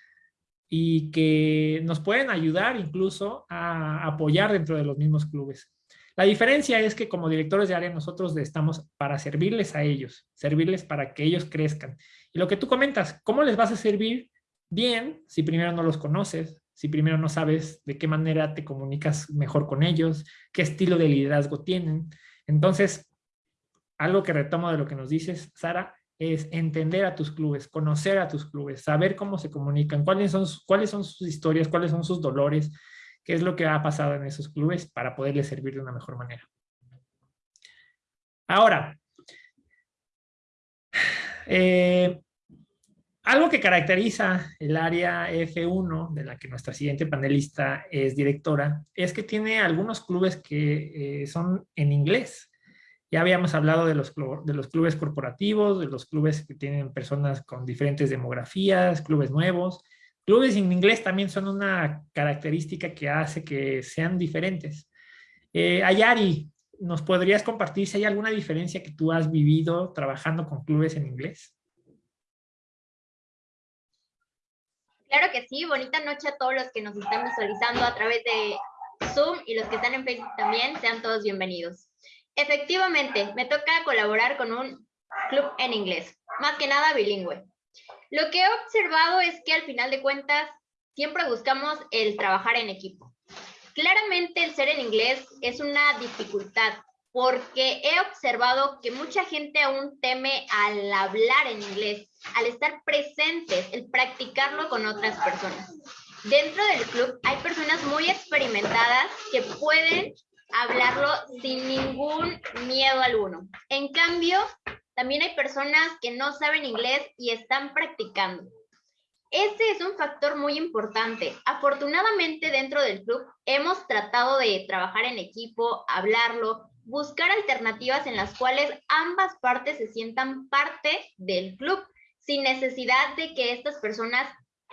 y que nos pueden ayudar incluso a apoyar dentro de los mismos clubes. La diferencia es que como directores de área nosotros estamos para servirles a ellos, servirles para que ellos crezcan. Y lo que tú comentas, ¿cómo les vas a servir bien si primero no los conoces, si primero no sabes de qué manera te comunicas mejor con ellos, qué estilo de liderazgo tienen? Entonces, algo que retomo de lo que nos dices, Sara, es entender a tus clubes, conocer a tus clubes, saber cómo se comunican, cuáles son, cuáles son sus historias, cuáles son sus dolores, qué es lo que ha pasado en esos clubes para poderles servir de una mejor manera. Ahora, eh, algo que caracteriza el área F1, de la que nuestra siguiente panelista es directora, es que tiene algunos clubes que eh, son en inglés. Ya habíamos hablado de los, de los clubes corporativos, de los clubes que tienen personas con diferentes demografías, clubes nuevos. Clubes en inglés también son una característica que hace que sean diferentes. Eh, Ayari, ¿nos podrías compartir si hay alguna diferencia que tú has vivido trabajando con clubes en inglés? Claro que sí, bonita noche a todos los que nos están visualizando a través de Zoom y los que están en Facebook también, sean todos bienvenidos. Efectivamente, me toca colaborar con un club en inglés, más que nada bilingüe. Lo que he observado es que al final de cuentas siempre buscamos el trabajar en equipo. Claramente el ser en inglés es una dificultad porque he observado que mucha gente aún teme al hablar en inglés, al estar presentes, el practicarlo con otras personas. Dentro del club hay personas muy experimentadas que pueden hablarlo sin ningún miedo alguno. En cambio, también hay personas que no saben inglés y están practicando. Ese es un factor muy importante. Afortunadamente dentro del club hemos tratado de trabajar en equipo, hablarlo, buscar alternativas en las cuales ambas partes se sientan parte del club, sin necesidad de que estas personas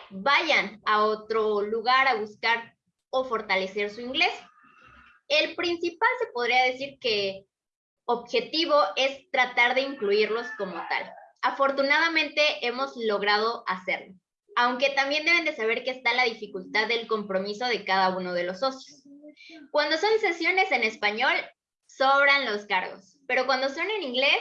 vayan a otro lugar a buscar o fortalecer su inglés. El principal se podría decir que objetivo es tratar de incluirlos como tal. Afortunadamente hemos logrado hacerlo, aunque también deben de saber que está la dificultad del compromiso de cada uno de los socios. Cuando son sesiones en español, sobran los cargos, pero cuando son en inglés,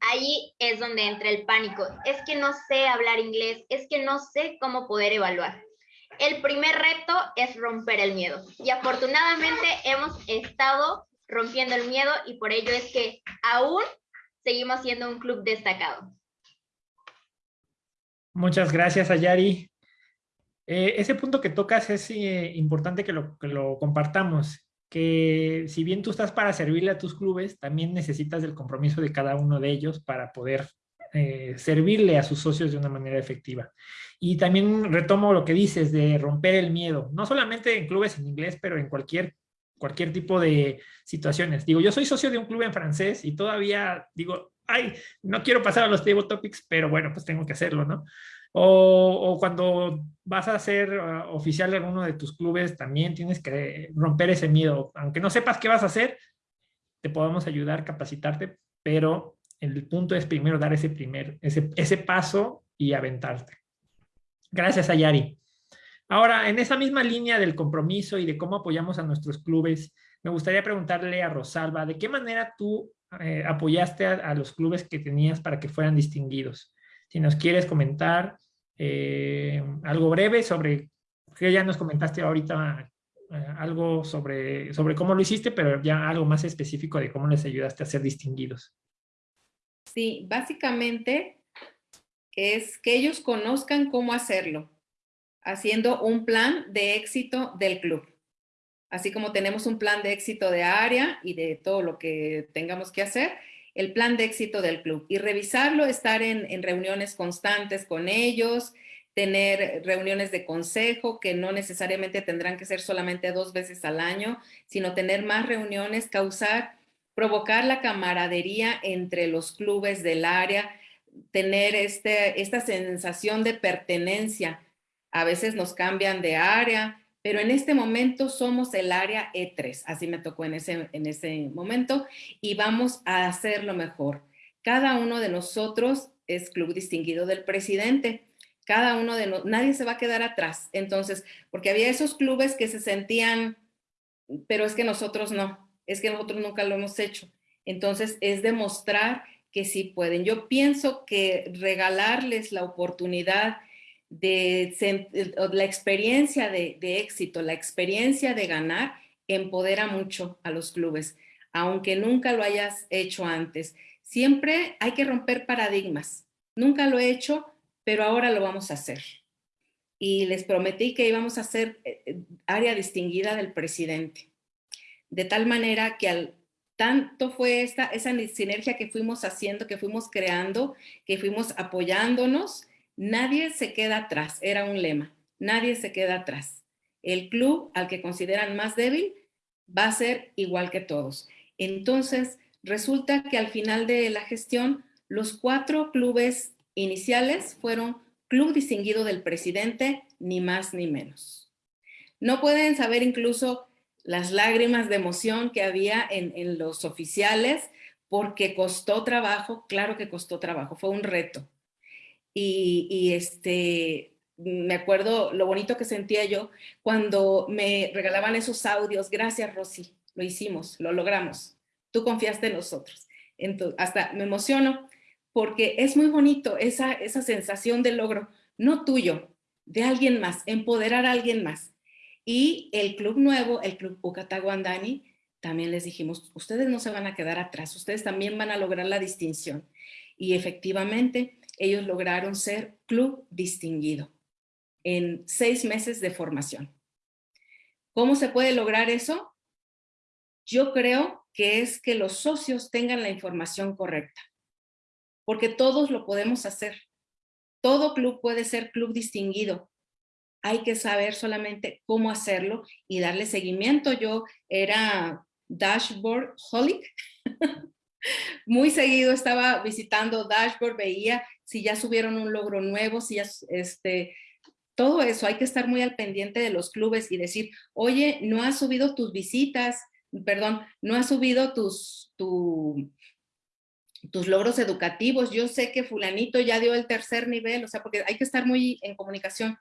ahí es donde entra el pánico. Es que no sé hablar inglés, es que no sé cómo poder evaluar. El primer reto es romper el miedo y afortunadamente hemos estado rompiendo el miedo y por ello es que aún seguimos siendo un club destacado. Muchas gracias, Ayari. Eh, ese punto que tocas es eh, importante que lo, que lo compartamos, que si bien tú estás para servirle a tus clubes, también necesitas el compromiso de cada uno de ellos para poder eh, servirle a sus socios de una manera efectiva. Y también retomo lo que dices de romper el miedo, no solamente en clubes en inglés, pero en cualquier, cualquier tipo de situaciones. Digo, yo soy socio de un club en francés y todavía digo, ay, no quiero pasar a los table topics, pero bueno, pues tengo que hacerlo, ¿no? O, cuando vas a ser uh, oficial de alguno de tus clubes, también tienes que romper ese miedo. Aunque no sepas qué vas a hacer, te podemos ayudar, capacitarte, pero el punto es primero dar ese primer, ese, ese paso y aventarte. Gracias, Ayari. Ahora, en esa misma línea del compromiso y de cómo apoyamos a nuestros clubes, me gustaría preguntarle a Rosalba, ¿de qué manera tú eh, apoyaste a, los clubes que tenías para que fueran distinguidos? Si nos quieres comentar eh, algo breve sobre, que ya nos comentaste ahorita eh, algo sobre, sobre cómo lo hiciste, pero ya algo más específico de cómo les ayudaste a ser distinguidos. Sí, básicamente es que ellos conozcan cómo hacerlo, haciendo un plan de éxito del club. Así como tenemos un plan de éxito de área y de todo lo que tengamos que hacer, el plan de éxito del club y revisarlo, estar en, en reuniones constantes con ellos, tener reuniones de consejo que no necesariamente tendrán que ser solamente dos veces al año, sino tener más reuniones, causar, provocar la camaradería entre los clubes del área, tener este, esta sensación de pertenencia. A veces nos cambian de área, pero en este momento somos el área E3, así me tocó en ese, en ese momento, y vamos a hacerlo mejor. Cada uno de nosotros es club distinguido del presidente. Cada uno de nosotros, nadie se va a quedar atrás. Entonces, porque había esos clubes que se sentían, pero es que nosotros no, es que nosotros nunca lo hemos hecho. Entonces, es demostrar que sí pueden. Yo pienso que regalarles la oportunidad de la experiencia de, éxito, la experiencia de ganar, empodera mucho a los clubes, aunque nunca lo hayas hecho antes. Siempre hay que romper paradigmas. Nunca lo he hecho, pero ahora lo vamos a hacer. Y les prometí que íbamos a ser eh, eh, área distinguida del presidente. De tal manera que al tanto fue esta, esa sinergia que fuimos haciendo, que fuimos creando, que fuimos apoyándonos. Nadie se queda atrás, era un lema. Nadie se queda atrás. El club al que consideran más débil va a ser igual que todos. Entonces, resulta que al final de la gestión, los cuatro clubes iniciales fueron club distinguido del presidente, ni más ni menos. No pueden saber incluso las lágrimas de emoción que había en, los oficiales, porque costó trabajo, claro que costó trabajo, fue un reto. Y, este, me acuerdo lo bonito que sentía yo cuando me regalaban esos audios. Gracias, Rosy, lo hicimos, lo logramos. Tú confiaste en nosotros. Entonces, hasta me emociono porque es muy bonito esa, esa sensación de logro, no tuyo, de alguien más, empoderar a alguien más. Y el club nuevo, el club Ucataguandani, también les dijimos, ustedes no se van a quedar atrás, ustedes también van a lograr la distinción. Y efectivamente, ellos lograron ser club distinguido en seis meses de formación. ¿Cómo se puede lograr eso? Yo creo que es que los socios tengan la información correcta, porque todos lo podemos hacer. Todo club puede ser club distinguido, hay que saber solamente cómo hacerlo y darle seguimiento. Yo era dashboard holic. Muy seguido estaba visitando dashboard, veía si ya subieron un logro nuevo, si ya, este, todo eso, hay que estar muy al pendiente de los clubes y decir, oye, no has subido tus visitas, perdón, no has subido tus, tus logros educativos, yo sé que fulanito ya dio el tercer nivel, o sea, porque hay que estar muy en comunicación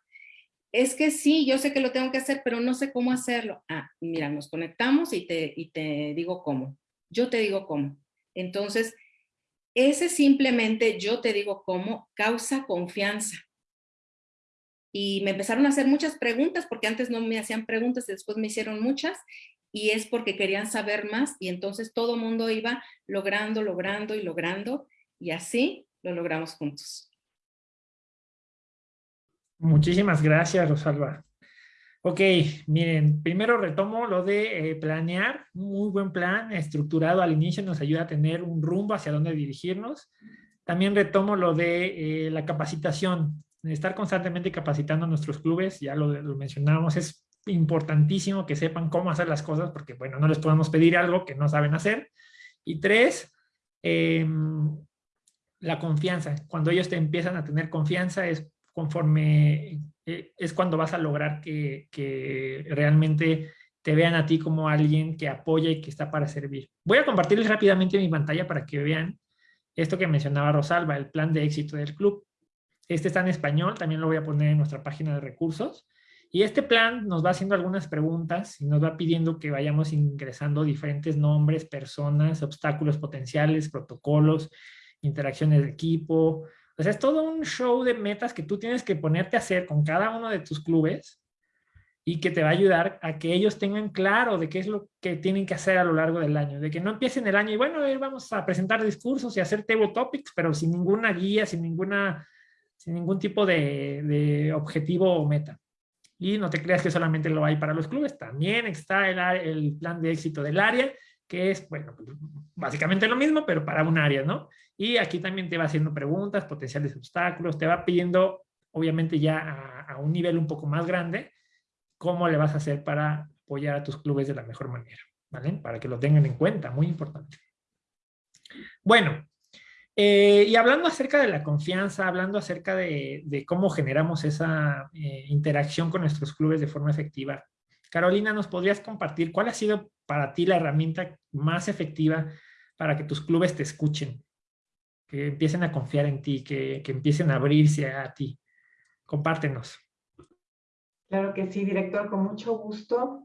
es que sí, yo sé que lo tengo que hacer, pero no sé cómo hacerlo. Ah, mira, nos conectamos y te, y te digo cómo. Yo te digo cómo. Entonces, ese simplemente yo te digo cómo causa confianza. y me empezaron a hacer muchas preguntas, porque antes no me hacían preguntas y después me hicieron muchas, y es porque querían saber más, y entonces todo mundo iba logrando, logrando y logrando, y así lo logramos juntos. Muchísimas gracias, Rosalba. Ok, miren, primero retomo lo de eh, planear, muy buen plan estructurado al inicio nos ayuda a tener un rumbo hacia dónde dirigirnos. También retomo lo de eh, la capacitación, estar constantemente capacitando a nuestros clubes, ya lo, lo mencionábamos, es importantísimo que sepan cómo hacer las cosas porque, bueno, no les podemos pedir algo que no saben hacer. Y tres, em, la confianza. Cuando ellos te empiezan a tener confianza es conforme eh, es cuando vas a lograr que, realmente te vean a ti como alguien que apoya y que está para servir. Voy a compartirles rápidamente mi pantalla para que vean esto que mencionaba Rosalba, el plan de éxito del club. Este está en español, también lo voy a poner en nuestra página de recursos. Y este plan nos va haciendo algunas preguntas y nos va pidiendo que vayamos ingresando diferentes nombres, personas, obstáculos potenciales, protocolos, interacciones de equipo, sea, es todo un show de metas que tú tienes que ponerte a hacer con cada uno de tus clubes y que te va a ayudar a que ellos tengan claro de qué es lo que tienen que hacer a lo largo del año. De que no empiecen el año y bueno, vamos a presentar discursos y hacer table topics, pero sin ninguna guía, sin, ninguna, sin ningún tipo de, objetivo o meta. Y no te creas que solamente lo hay para los clubes, también está el plan de éxito del área, que es, bueno, básicamente lo mismo, pero para un área, ¿no? Y aquí también te va haciendo preguntas, potenciales obstáculos, te va pidiendo, obviamente ya a, un nivel un poco más grande, cómo le vas a hacer para apoyar a tus clubes de la mejor manera, ¿vale? Para que lo tengan en cuenta, muy importante. Bueno, eh, y hablando acerca de la confianza, hablando acerca de, cómo generamos esa eh, interacción con nuestros clubes de forma efectiva, Carolina, ¿nos podrías compartir cuál ha sido para ti la herramienta más efectiva para que tus clubes te escuchen? que empiecen a confiar en ti, que, empiecen a abrirse a ti. Compártenos. Claro que sí, director, con mucho gusto.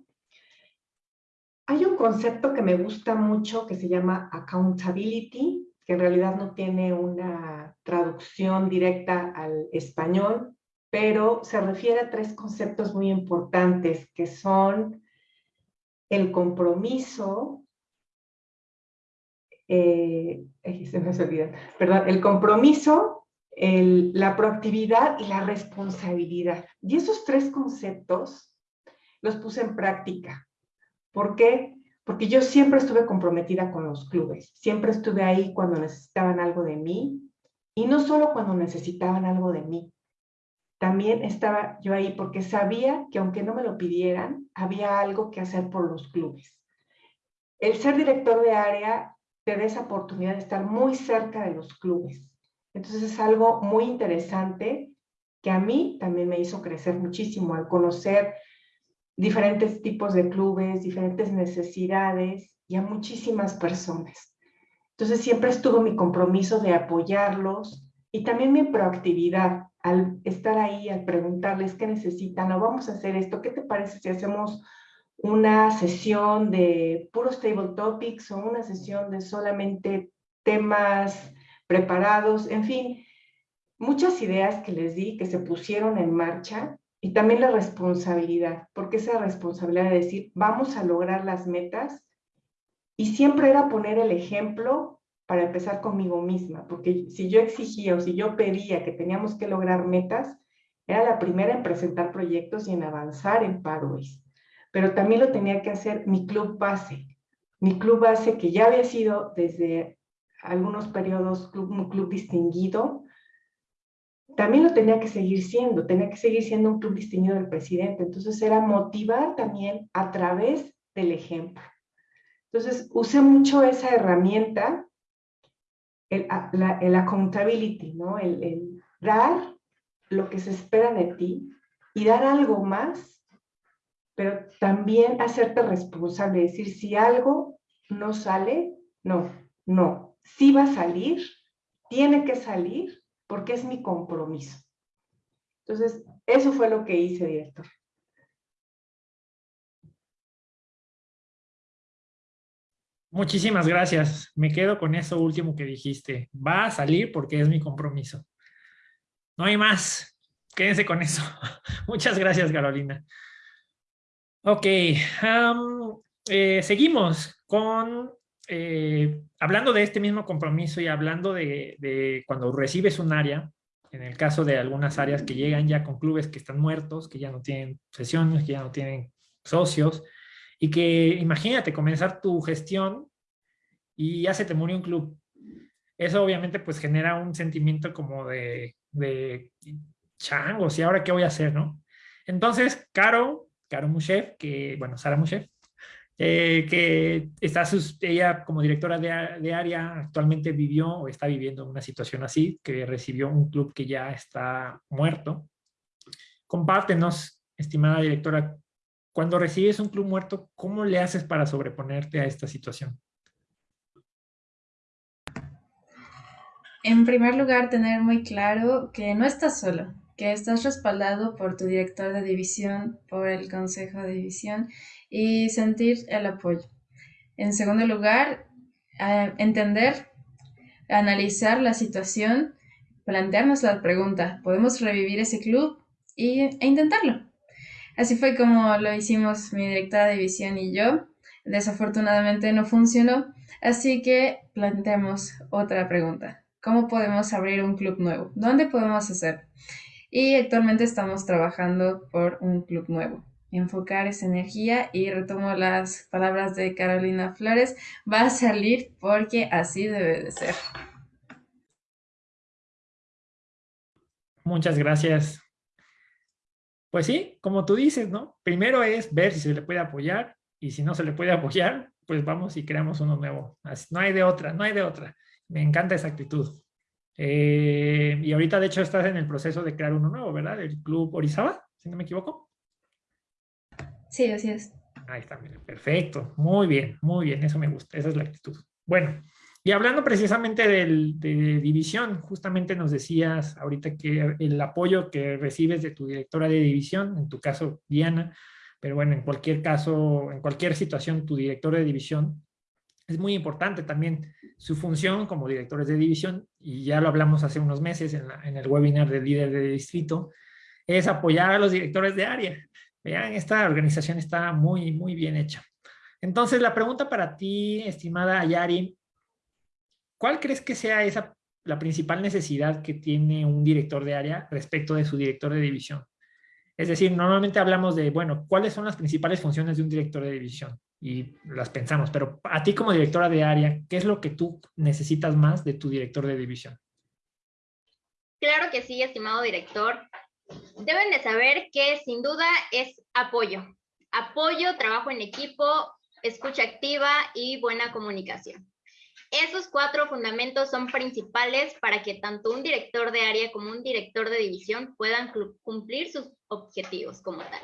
Hay un concepto que me gusta mucho que se llama accountability, que en realidad no tiene una traducción directa al español, pero se refiere a tres conceptos muy importantes que son el compromiso, eh, perdón, el compromiso, la proactividad y la responsabilidad. Y esos tres conceptos los puse en práctica. ¿Por qué? Porque yo siempre estuve comprometida con los clubes, siempre estuve ahí cuando necesitaban algo de mí, y no solo cuando necesitaban algo de mí, también estaba yo ahí porque sabía que aunque no me lo pidieran, había algo que hacer por los clubes. El ser director de área te da esa oportunidad de estar muy cerca de los clubes. Entonces es algo muy interesante que a mí también me hizo crecer muchísimo al conocer diferentes tipos de clubes, diferentes necesidades y a muchísimas personas. Entonces siempre estuvo mi compromiso de apoyarlos y también mi proactividad al estar ahí, al preguntarles qué necesitan o vamos a hacer esto, ¿qué te parece si hacemos una sesión de puros table topics o una sesión de solamente temas preparados, en fin, muchas ideas que les di que se pusieron en marcha y también la responsabilidad, porque esa responsabilidad de decir, vamos a lograr las metas y siempre era poner el ejemplo para empezar conmigo misma, porque si yo exigía o si yo pedía que teníamos que lograr metas, era la primera en presentar proyectos y en avanzar en Pathways pero también lo tenía que hacer mi club base. Mi club base que ya había sido desde algunos periodos club, un club distinguido, también lo tenía que seguir siendo, tenía que seguir siendo un club distinguido del presidente. Entonces era motivar también a través del ejemplo. Entonces usé mucho esa herramienta, el, el accountability, ¿no? El, el dar lo que se espera de ti y dar algo más pero también hacerte responsable, decir si algo no sale, no, no, si va a salir, tiene que salir porque es mi compromiso. Entonces, eso fue lo que hice, director. Muchísimas gracias. Me quedo con eso último que dijiste. Va a salir porque es mi compromiso. No hay más. quédense con eso. Muchas gracias, Carolina. Ok, eh, seguimos con, eh, hablando de este mismo compromiso y hablando de, cuando recibes un área, en el caso de algunas áreas que llegan ya con clubes que están muertos, que ya no tienen sesiones, que ya no tienen socios, y que imagínate comenzar tu gestión y ya se te murió un club. Eso obviamente pues genera un sentimiento como de, de changos, ¿y ahora qué voy a hacer, no? Entonces, Caro Caro Mushev, que, bueno, Sara Mushev, eh, que está ella como directora de, área actualmente vivió o está viviendo una situación así, que recibió un club que ya está muerto. Compártenos, estimada directora, cuando recibes un club muerto, ¿cómo le haces para sobreponerte a esta situación? En primer lugar, tener muy claro que no estás solo que estás respaldado por tu director de división, por el consejo de división y sentir el apoyo. En segundo lugar, entender, analizar la situación, plantearnos la pregunta, ¿podemos revivir ese club? Y, e intentarlo. Así fue como lo hicimos mi directora de división y yo. Desafortunadamente no funcionó, así que planteamos otra pregunta. ¿Cómo podemos abrir un club nuevo? ¿Dónde podemos hacer? y actualmente estamos trabajando por un club nuevo. Enfocar esa energía y retomo las palabras de Carolina Flores, va a salir porque así debe de ser. Muchas gracias. Pues sí, como tú dices, ¿no? Primero es ver si se le puede apoyar y si no se le puede apoyar, pues vamos y creamos uno nuevo. No hay de otra, no hay de otra. Me encanta esa actitud. Eh, y ahorita, de hecho, estás en el proceso de crear uno nuevo, ¿verdad? El Club Orizaba, si no me equivoco. Sí, así es. Ahí está, perfecto. Muy bien, muy bien, eso me gusta, esa es la actitud. Bueno, y hablando precisamente del, de división, justamente nos decías ahorita que el apoyo que recibes de tu directora de división, en tu caso Diana, pero bueno, en cualquier caso, en cualquier situación, tu directora de división es muy importante también su función como directores de división, y ya lo hablamos hace unos meses en, el webinar de líder de distrito, es apoyar a los directores de área. Vean, esta organización está muy, muy bien hecha. Entonces, la pregunta para ti, estimada Ayari, ¿cuál crees que sea esa, la principal necesidad que tiene un director de área respecto de su director de división? Es decir, normalmente hablamos de, bueno, ¿cuáles son las principales funciones de un director de división? y las pensamos, pero a ti como directora de área, ¿qué es lo que tú necesitas más de tu director de división? Claro que sí, estimado director. Deben de saber que sin duda es apoyo. Apoyo, trabajo en equipo, escucha activa y buena comunicación. Esos cuatro fundamentos son principales para que tanto un director de área como un director de división puedan cumplir sus objetivos como tal.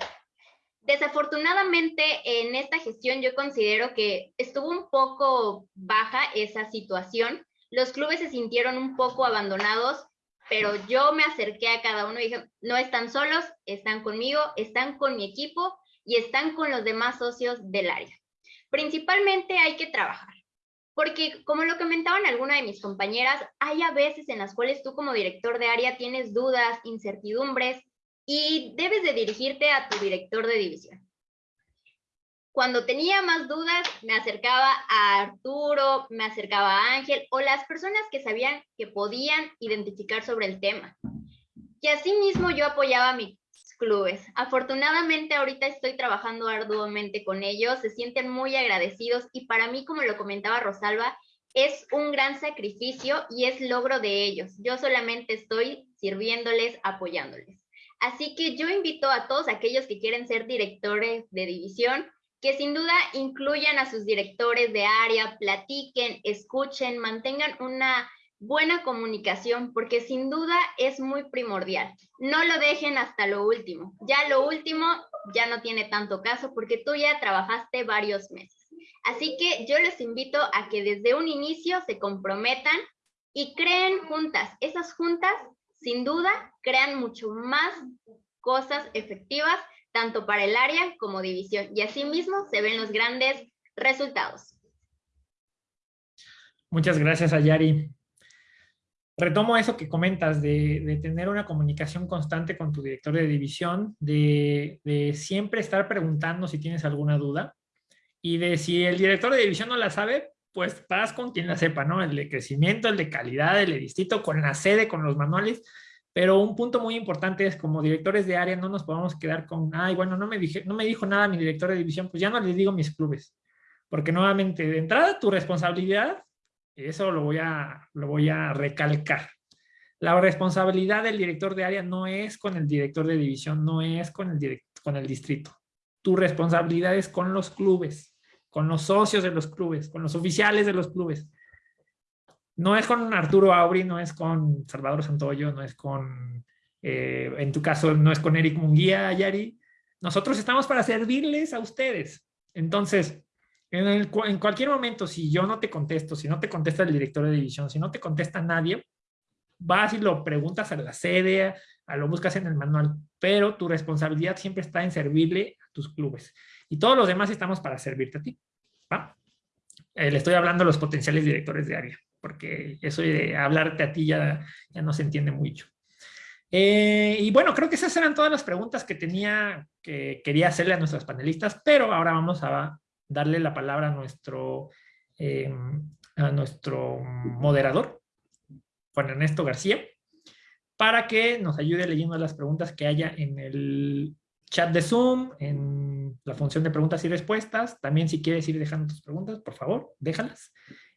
Desafortunadamente, en esta gestión yo considero que estuvo un poco baja esa situación. Los clubes se sintieron un poco abandonados, pero yo me acerqué a cada uno y dije, no están solos, están conmigo, están con mi equipo y están con los demás socios del área. Principalmente hay que trabajar, porque como lo comentaban alguna de mis compañeras, hay a veces en las cuales tú como director de área tienes dudas, incertidumbres, y debes de dirigirte a tu director de división. Cuando tenía más dudas, me acercaba a Arturo, me acercaba a Ángel o las personas que sabían que podían identificar sobre el tema. Y asimismo yo apoyaba a mis clubes. Afortunadamente ahorita estoy trabajando arduamente con ellos, se sienten muy agradecidos y para mí, como lo comentaba Rosalba, es un gran sacrificio y es logro de ellos. Yo solamente estoy sirviéndoles, apoyándoles. Así que yo invito a todos aquellos que quieren ser directores de división, que sin duda incluyan a sus directores de área, platiquen, escuchen, mantengan una buena comunicación, porque sin duda es muy primordial. No lo dejen hasta lo último. Ya lo último ya no tiene tanto caso porque tú ya trabajaste varios meses. Así que yo les invito a que desde un inicio se comprometan y creen juntas. Esas juntas sin duda crean mucho más cosas efectivas tanto para el área como división y asimismo se ven los grandes resultados. Muchas gracias Ayari. Retomo eso que comentas de, tener una comunicación constante con tu director de división, de, de, siempre estar preguntando si tienes alguna duda y de si el director de división no la sabe, pues vas con quien la sepa, ¿no? El de crecimiento, el de calidad, el de distrito, con la sede, con los manuales. Pero un punto muy importante es como directores de área no nos podemos quedar con, ay, bueno, no me, dije, no me dijo nada mi director de división, pues ya no les digo mis clubes. Porque nuevamente, de entrada, tu responsabilidad, eso lo voy a, lo voy a recalcar. La responsabilidad del director de área no es con el director de división, no es con el, con el distrito. Tu responsabilidad es con los clubes, con los socios de los clubes, con los oficiales de los clubes. No es con Arturo Auri, no es con Salvador Santoyo, no es con, eh, en tu caso, no es con Eric Munguía, Yari. Nosotros estamos para servirles a ustedes. Entonces, en, cualquier momento, si yo no te contesto, si no te contesta el director de división, si no te contesta nadie, vas y lo preguntas a la sede, a lo buscas en el manual, pero tu responsabilidad siempre está en servirle a tus clubes. Y todos los demás estamos para servirte a ti. Eh, le estoy hablando a los potenciales directores de área, porque eso de hablarte a ti ya, ya no se entiende mucho. Eh, y bueno, creo que esas eran todas las preguntas que tenía, que quería hacerle a nuestros panelistas, pero ahora vamos a darle la palabra a nuestro, eh, a nuestro moderador, Juan Ernesto García, para que nos ayude leyendo las preguntas que haya en el chat de Zoom, en la función de preguntas y respuestas. También si quieres ir dejando tus preguntas, por favor, déjalas.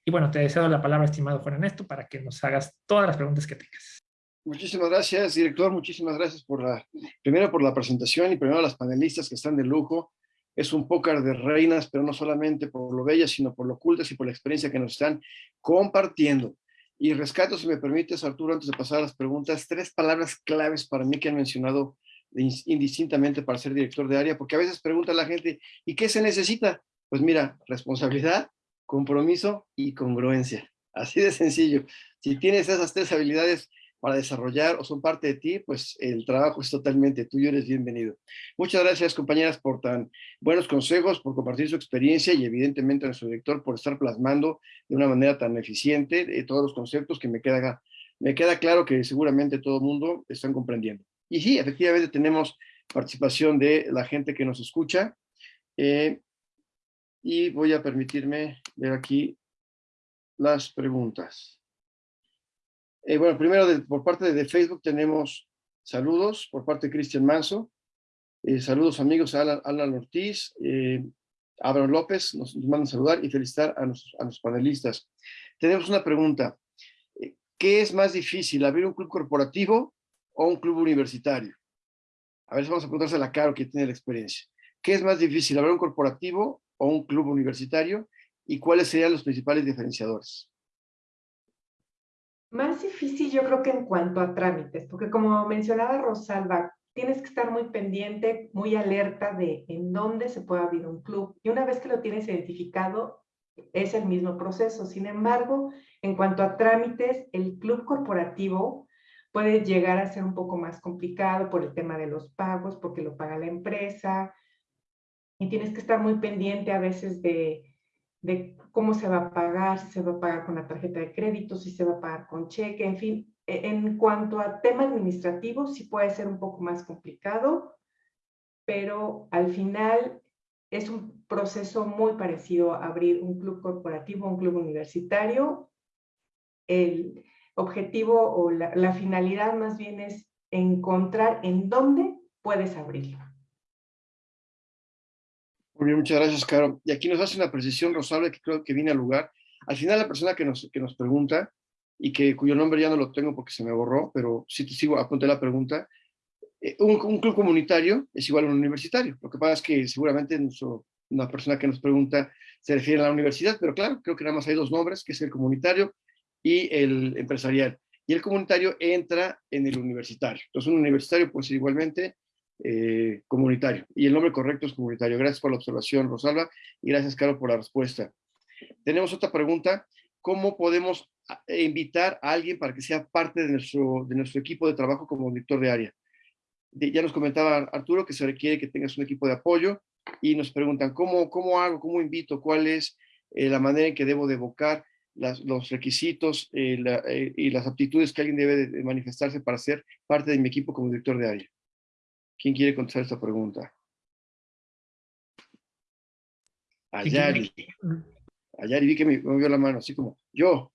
Y bueno, te deseo la palabra, estimado Juan Ernesto, para que nos hagas todas las preguntas que tengas. Muchísimas gracias, director. Muchísimas gracias por la, primero por la presentación y primero a las panelistas que están de lujo es un pócar de reinas, pero no solamente por lo bellas, sino por lo ocultas y por la experiencia que nos están compartiendo. Y rescato, si me permites, Arturo, antes de pasar a las preguntas, tres palabras claves para mí que han mencionado indistintamente para ser director de área, porque a veces pregunta la gente, ¿y qué se necesita? Pues mira, responsabilidad, compromiso y congruencia. Así de sencillo. Si tienes esas tres habilidades, para desarrollar o son parte de ti, pues el trabajo es totalmente tuyo, eres bienvenido. Muchas gracias compañeras por tan buenos consejos, por compartir su experiencia y evidentemente a nuestro director por estar plasmando de una manera tan eficiente de todos los conceptos que me queda, me queda claro que seguramente todo el mundo están comprendiendo. Y sí, efectivamente tenemos participación de la gente que nos escucha. Eh, y voy a permitirme ver aquí las preguntas. Eh, bueno, primero por parte de, Facebook tenemos saludos por parte de Cristian Manso. Eh, saludos amigos a Alan, Ortiz, eh, Abraham López, nos, mandan saludar y felicitar a, a los panelistas. Tenemos una pregunta. ¿Qué es más difícil, abrir un club corporativo o un club universitario? A ver, vamos a preguntarse a Caro que tiene la experiencia. ¿Qué es más difícil, abrir un corporativo o un club universitario? ¿Y cuáles serían los principales diferenciadores? Más difícil yo creo que en cuanto a trámites, porque como mencionaba Rosalba, tienes que estar muy pendiente, muy alerta de en dónde se puede abrir un club. Y una vez que lo tienes identificado, es el mismo proceso. Sin embargo, en cuanto a trámites, el club corporativo puede llegar a ser un poco más complicado por el tema de los pagos, porque lo paga la empresa. Y tienes que estar muy pendiente a veces de de cómo se va a pagar, si se va a pagar con la tarjeta de crédito, si se va a pagar con cheque, en fin. E, en cuanto a tema administrativo, sí puede ser un poco más complicado, pero al final es un proceso muy parecido a abrir un club corporativo, un club universitario. El objetivo o la, la finalidad más bien es encontrar en dónde puedes abrirlo. Muy bien, muchas gracias, Caro. Y aquí nos hace una precisión, Rosalba, que creo que viene al lugar. Al final, la persona que nos, que nos pregunta, y que cuyo nombre ya no lo tengo porque se me borró, pero sí te sigo, apunté la pregunta, eh, un, club comunitario es igual a un universitario. Lo que pasa es que seguramente una persona que nos pregunta se refiere a la universidad, pero claro, creo que nada más hay dos nombres, que es el comunitario y el empresarial. Y el comunitario entra en el universitario. Entonces, un universitario puede ser igualmente eh, comunitario. Y el nombre correcto es comunitario. Gracias por la observación, Rosalba, y gracias, Caro, por la respuesta. Tenemos otra pregunta. ¿Cómo podemos ah, invitar a alguien para que sea parte de nuestro, equipo de trabajo como director de área? ya nos comentaba Arturo que se requiere que tengas un equipo de apoyo y nos preguntan, ¿cómo, cómo hago? ¿Cómo invito? ¿Cuál es eh, la manera en que debo de evocar? los requisitos eh, y las aptitudes que alguien debe de manifestarse para ser parte de mi equipo como director de área? ¿Quién quiere contestar esta pregunta? Ayari. Ayari, vi que me movió la mano, así como yo.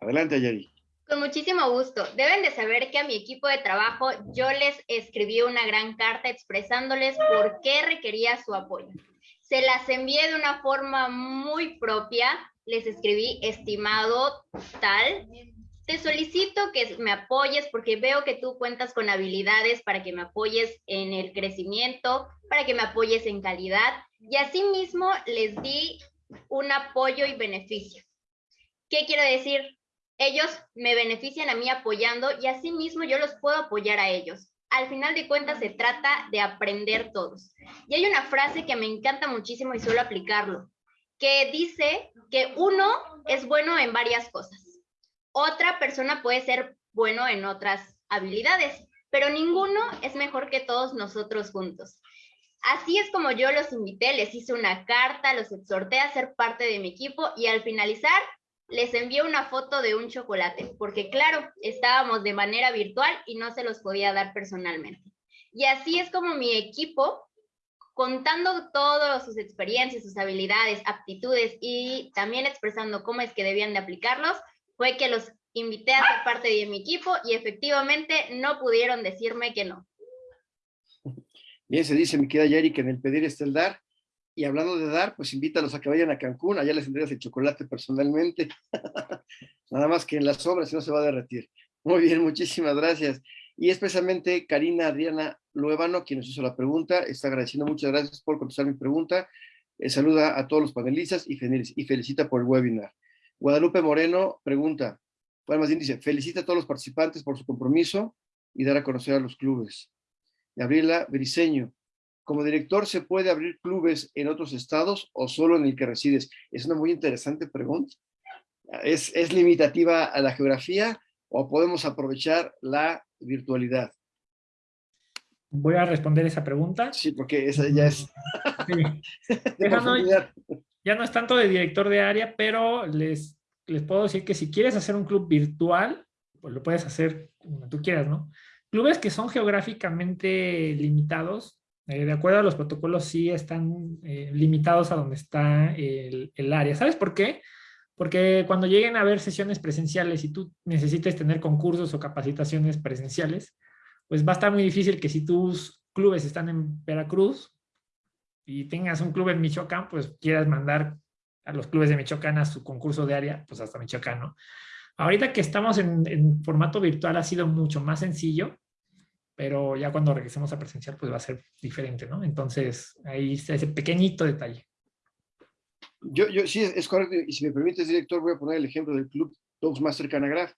Adelante, Ayari. Con muchísimo gusto. Deben de saber que a mi equipo de trabajo yo les escribí una gran carta expresándoles por qué requería su apoyo. Se las envié de una forma muy propia. Les escribí, estimado tal, te solicito que me apoyes porque veo que tú cuentas con habilidades para que me apoyes en el crecimiento, para que me apoyes en calidad. Y asimismo les di un apoyo y beneficio. ¿Qué quiero decir? Ellos me benefician a mí apoyando y asimismo yo los puedo apoyar a ellos. Al final de cuentas se trata de aprender todos. Y hay una frase que me encanta muchísimo y suelo aplicarlo, que dice que uno es bueno en varias cosas otra persona puede ser bueno en otras habilidades, pero ninguno es mejor que todos nosotros juntos. Así es como yo los invité, les hice una carta, los exhorté a ser parte de mi equipo y al finalizar les envié una foto de un chocolate, porque claro, estábamos de manera virtual y no se los podía dar personalmente. Y así es como mi equipo, contando todas sus experiencias, sus habilidades, aptitudes y también expresando cómo es que debían de aplicarlos, fue que los invité a ser parte de mi equipo y efectivamente no pudieron decirme que no. Bien, se dice, mi querida Yari, que en el pedir está el dar. Y hablando de dar, pues invítalos a que vayan a Cancún, allá les tendrías el chocolate personalmente. Nada más que en las obras, si no se va a derretir. Muy bien, muchísimas gracias. Y especialmente Karina Adriana Luevano, quien nos hizo la pregunta, está agradeciendo, muchas gracias por contestar mi pregunta. Eh, saluda a todos los panelistas y felicita por el webinar. Guadalupe Moreno pregunta, bueno, más bien dice, felicita a todos los participantes por su compromiso y dar a conocer a los clubes. Gabriela Briseño, como director, ¿se puede abrir clubes en otros estados o solo en el que resides? Es una muy interesante pregunta. ¿Es, es limitativa a la geografía o podemos aprovechar la virtualidad? Voy a responder esa pregunta. Sí, porque esa ya es... ya no es tanto de director de área, pero les, les puedo decir que si quieres hacer un club virtual, pues lo puedes hacer como tú quieras, ¿no? Clubes que son geográficamente limitados, eh, de acuerdo a los protocolos, sí están eh, limitados a donde está el, el, área. ¿Sabes por qué? Porque cuando lleguen a haber sesiones presenciales y tú necesites tener concursos o capacitaciones presenciales, pues va a estar muy difícil que si tus clubes están en Veracruz, y tengas un club en Michoacán, pues quieras mandar a los clubes de Michoacán a su concurso de área, pues hasta Michoacán, ¿no? Ahorita que estamos en, formato virtual ha sido mucho más sencillo, pero ya cuando regresemos a presencial pues va a ser diferente, ¿no? Entonces ahí está ese pequeñito detalle. Yo, yo sí, es correcto, y si me permites, director, voy a poner el ejemplo del club Toastmaster Canagraph,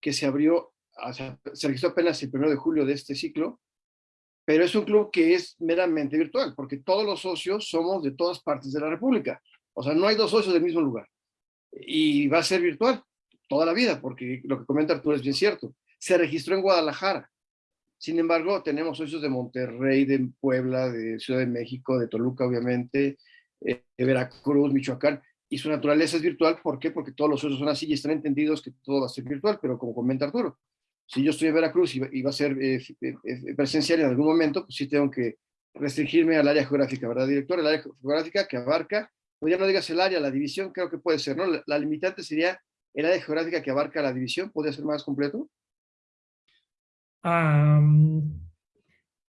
que se abrió, se registró apenas el 1 de julio de este ciclo, pero es un club que es meramente virtual, porque todos los socios somos de todas partes de la República. O sea, no hay dos socios del mismo lugar. Y va a ser virtual toda la vida, porque lo que comenta Arturo es bien cierto. Se registró en Guadalajara. Sin embargo, tenemos socios de Monterrey, de Puebla, de Ciudad de México, de Toluca, obviamente, eh, de Veracruz, Michoacán, y su naturaleza es virtual. ¿Por qué? Porque todos los socios son así y están entendidos que todo va a ser virtual, pero como comenta Arturo, si yo estoy en Veracruz y va, a ser eh, eh, eh, presencial en algún momento, pues sí tengo que restringirme al área geográfica, ¿verdad, director? El área geográfica que abarca, pues ya no digas el área, la división, creo que puede ser, ¿no? La, limitante sería el área geográfica que abarca la división, ¿podría ser más completo?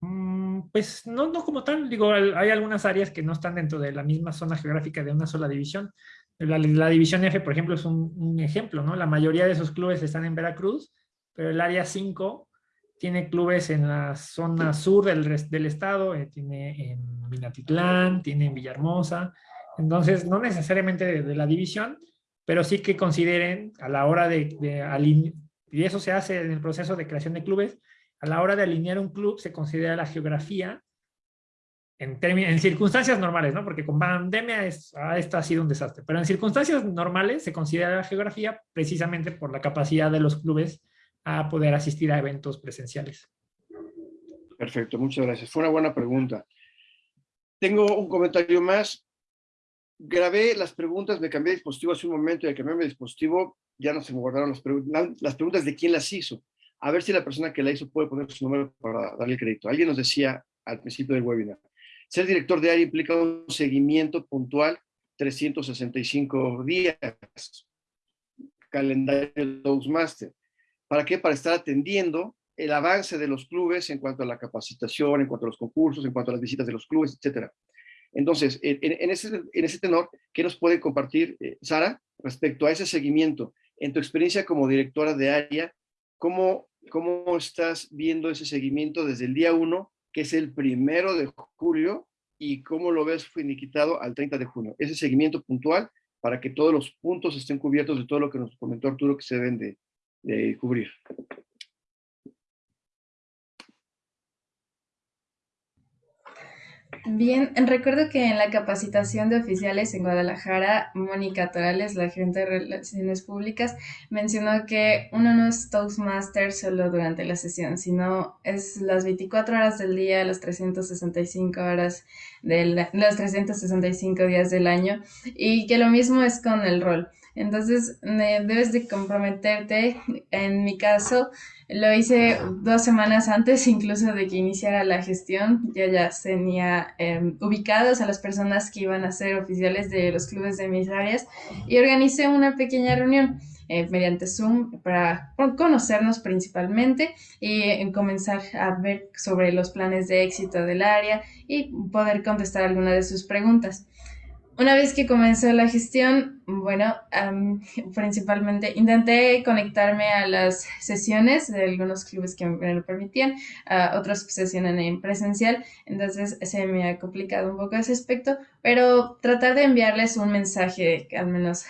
Mm, pues no, no como tal, digo, hay algunas áreas que no están dentro de la misma zona geográfica de una sola división. La, división F, por ejemplo, es un, ejemplo, ¿no? La mayoría de esos clubes están en Veracruz, pero el área 5 tiene clubes en la zona sur del, del estado, eh, tiene en Minatitlán, tiene en Villahermosa, entonces no necesariamente de, la división, pero sí que consideren a la hora de, de y eso se hace en el proceso de creación de clubes, a la hora de alinear un club se considera la geografía en, en circunstancias normales, ¿no? Porque con pandemia es, ah, ha sido un desastre, pero en circunstancias normales se considera la geografía precisamente por la capacidad de los clubes a poder asistir a eventos presenciales. Perfecto, muchas gracias. Fue una buena pregunta. Tengo un comentario más. grabé las preguntas, me cambié de dispositivo hace un momento y al cambiarme de dispositivo ya no se me guardaron las, preguntas, las preguntas de quién las hizo. A ver si la persona que la hizo puede poner su número para darle crédito. Alguien nos decía al principio del webinar, ser director de área implica un seguimiento puntual 365 días, calendario de Toastmaster. ¿Para qué? Para estar atendiendo el avance de los clubes en cuanto a la capacitación, en cuanto a los concursos, en cuanto a las visitas de los clubes, etcétera. Entonces, en, ese, en ese tenor, ¿qué nos puede compartir eh, Sara respecto a ese seguimiento? En tu experiencia como directora de área, ¿cómo, ¿cómo estás viendo ese seguimiento desde el día 1, que es el primero de julio, y cómo lo ves finiquitado al 30 de junio? Ese seguimiento puntual para que todos los puntos estén cubiertos de todo lo que nos comentó Arturo que se deben de, de cubrir. Bien, recuerdo que en la capacitación de oficiales en Guadalajara, Mónica Torales, la gerente de Relaciones Públicas, mencionó que uno no es Toastmaster solo durante la sesión, sino es las 24 horas del día, las 365 horas del, los 365 días del año, y que lo mismo es con el rol. Entonces, debes de comprometerte. En mi caso, lo hice dos semanas antes incluso de que iniciara la gestión. Yo ya tenía eh, ubicados a las personas que iban a ser oficiales de los clubes de mis áreas y organicé una pequeña reunión. Eh, mediante Zoom para conocernos principalmente y comenzar a ver sobre los planes de éxito del área y poder contestar alguna de sus preguntas. Una vez que comenzó la gestión, bueno, principalmente intenté conectarme a las sesiones de algunos clubes que me lo permitían, a otros sesiones en presencial, entonces se me ha complicado un poco ese aspecto, pero tratar de enviarles un mensaje al menos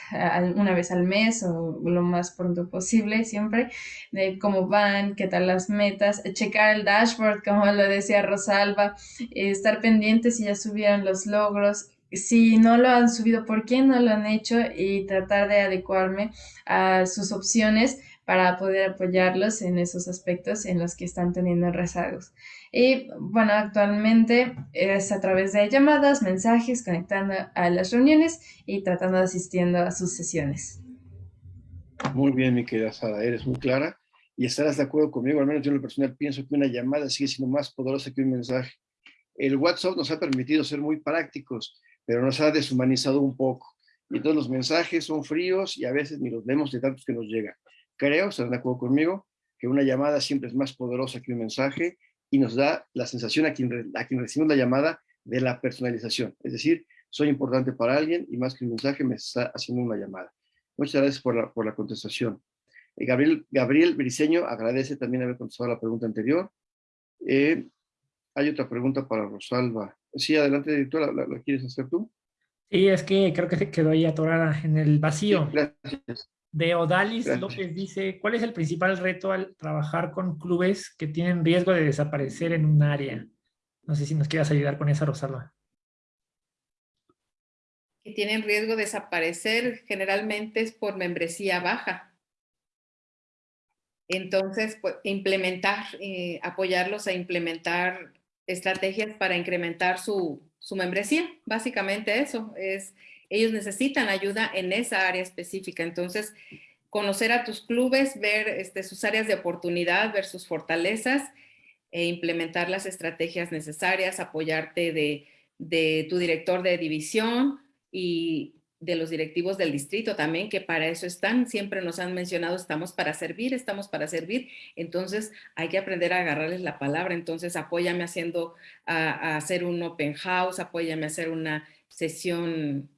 una vez al mes o lo más pronto posible siempre, de cómo van, qué tal las metas, checar el dashboard, como lo decía Rosalba, estar pendientes si ya subieron los logros, si no lo han subido, por qué no lo han hecho y tratar de adecuarme a sus opciones para poder apoyarlos en esos aspectos en los que están teniendo rezagos. Y bueno, actualmente es a través de llamadas, mensajes, conectando a las reuniones y tratando de asistiendo a sus sesiones. Muy bien, mi querida Sara, eres muy clara y estarás de acuerdo conmigo, al menos yo en lo personal pienso que una llamada sigue siendo más poderosa que un mensaje. El WhatsApp nos ha permitido ser muy prácticos, pero nos ha deshumanizado un poco. Y entonces los mensajes son fríos y a veces ni los vemos de tantos que nos llegan. Creo, estarán de acuerdo conmigo, que una llamada siempre es más poderosa que un mensaje y nos da la sensación a quien, a quien recibimos la llamada de la personalización. Es decir, soy importante para alguien y más que un mensaje me está haciendo una llamada. Muchas gracias por la, por la contestación. Eh, Gabriel, Gabriel Briceño agradece también haber contestado la pregunta anterior. Eh, hay otra pregunta para Rosalba. Sí, adelante, directora, ¿la, quieres hacer tú? Sí, es que creo que se quedó ahí atorada en el vacío. gracias. De Odalis López dice, ¿cuál es el principal reto al trabajar con clubes que tienen riesgo de desaparecer en un área? No sé si nos quieras ayudar con esa, Rosalba. Que tienen riesgo de desaparecer generalmente es por membresía baja. Entonces, pues, implementar, eh, apoyarlos a implementar estrategias para incrementar su, membresía. Básicamente eso es, ellos necesitan ayuda en esa área específica. Entonces, conocer a tus clubes, ver este, sus áreas de oportunidad, ver sus fortalezas e implementar las estrategias necesarias, apoyarte de, de tu director de división y de los directivos del distrito también, que para eso están, siempre nos han mencionado, estamos para servir, estamos para servir, entonces hay que aprender a agarrarles la palabra, entonces apóyame haciendo, a, hacer un open house, apóyame a hacer una sesión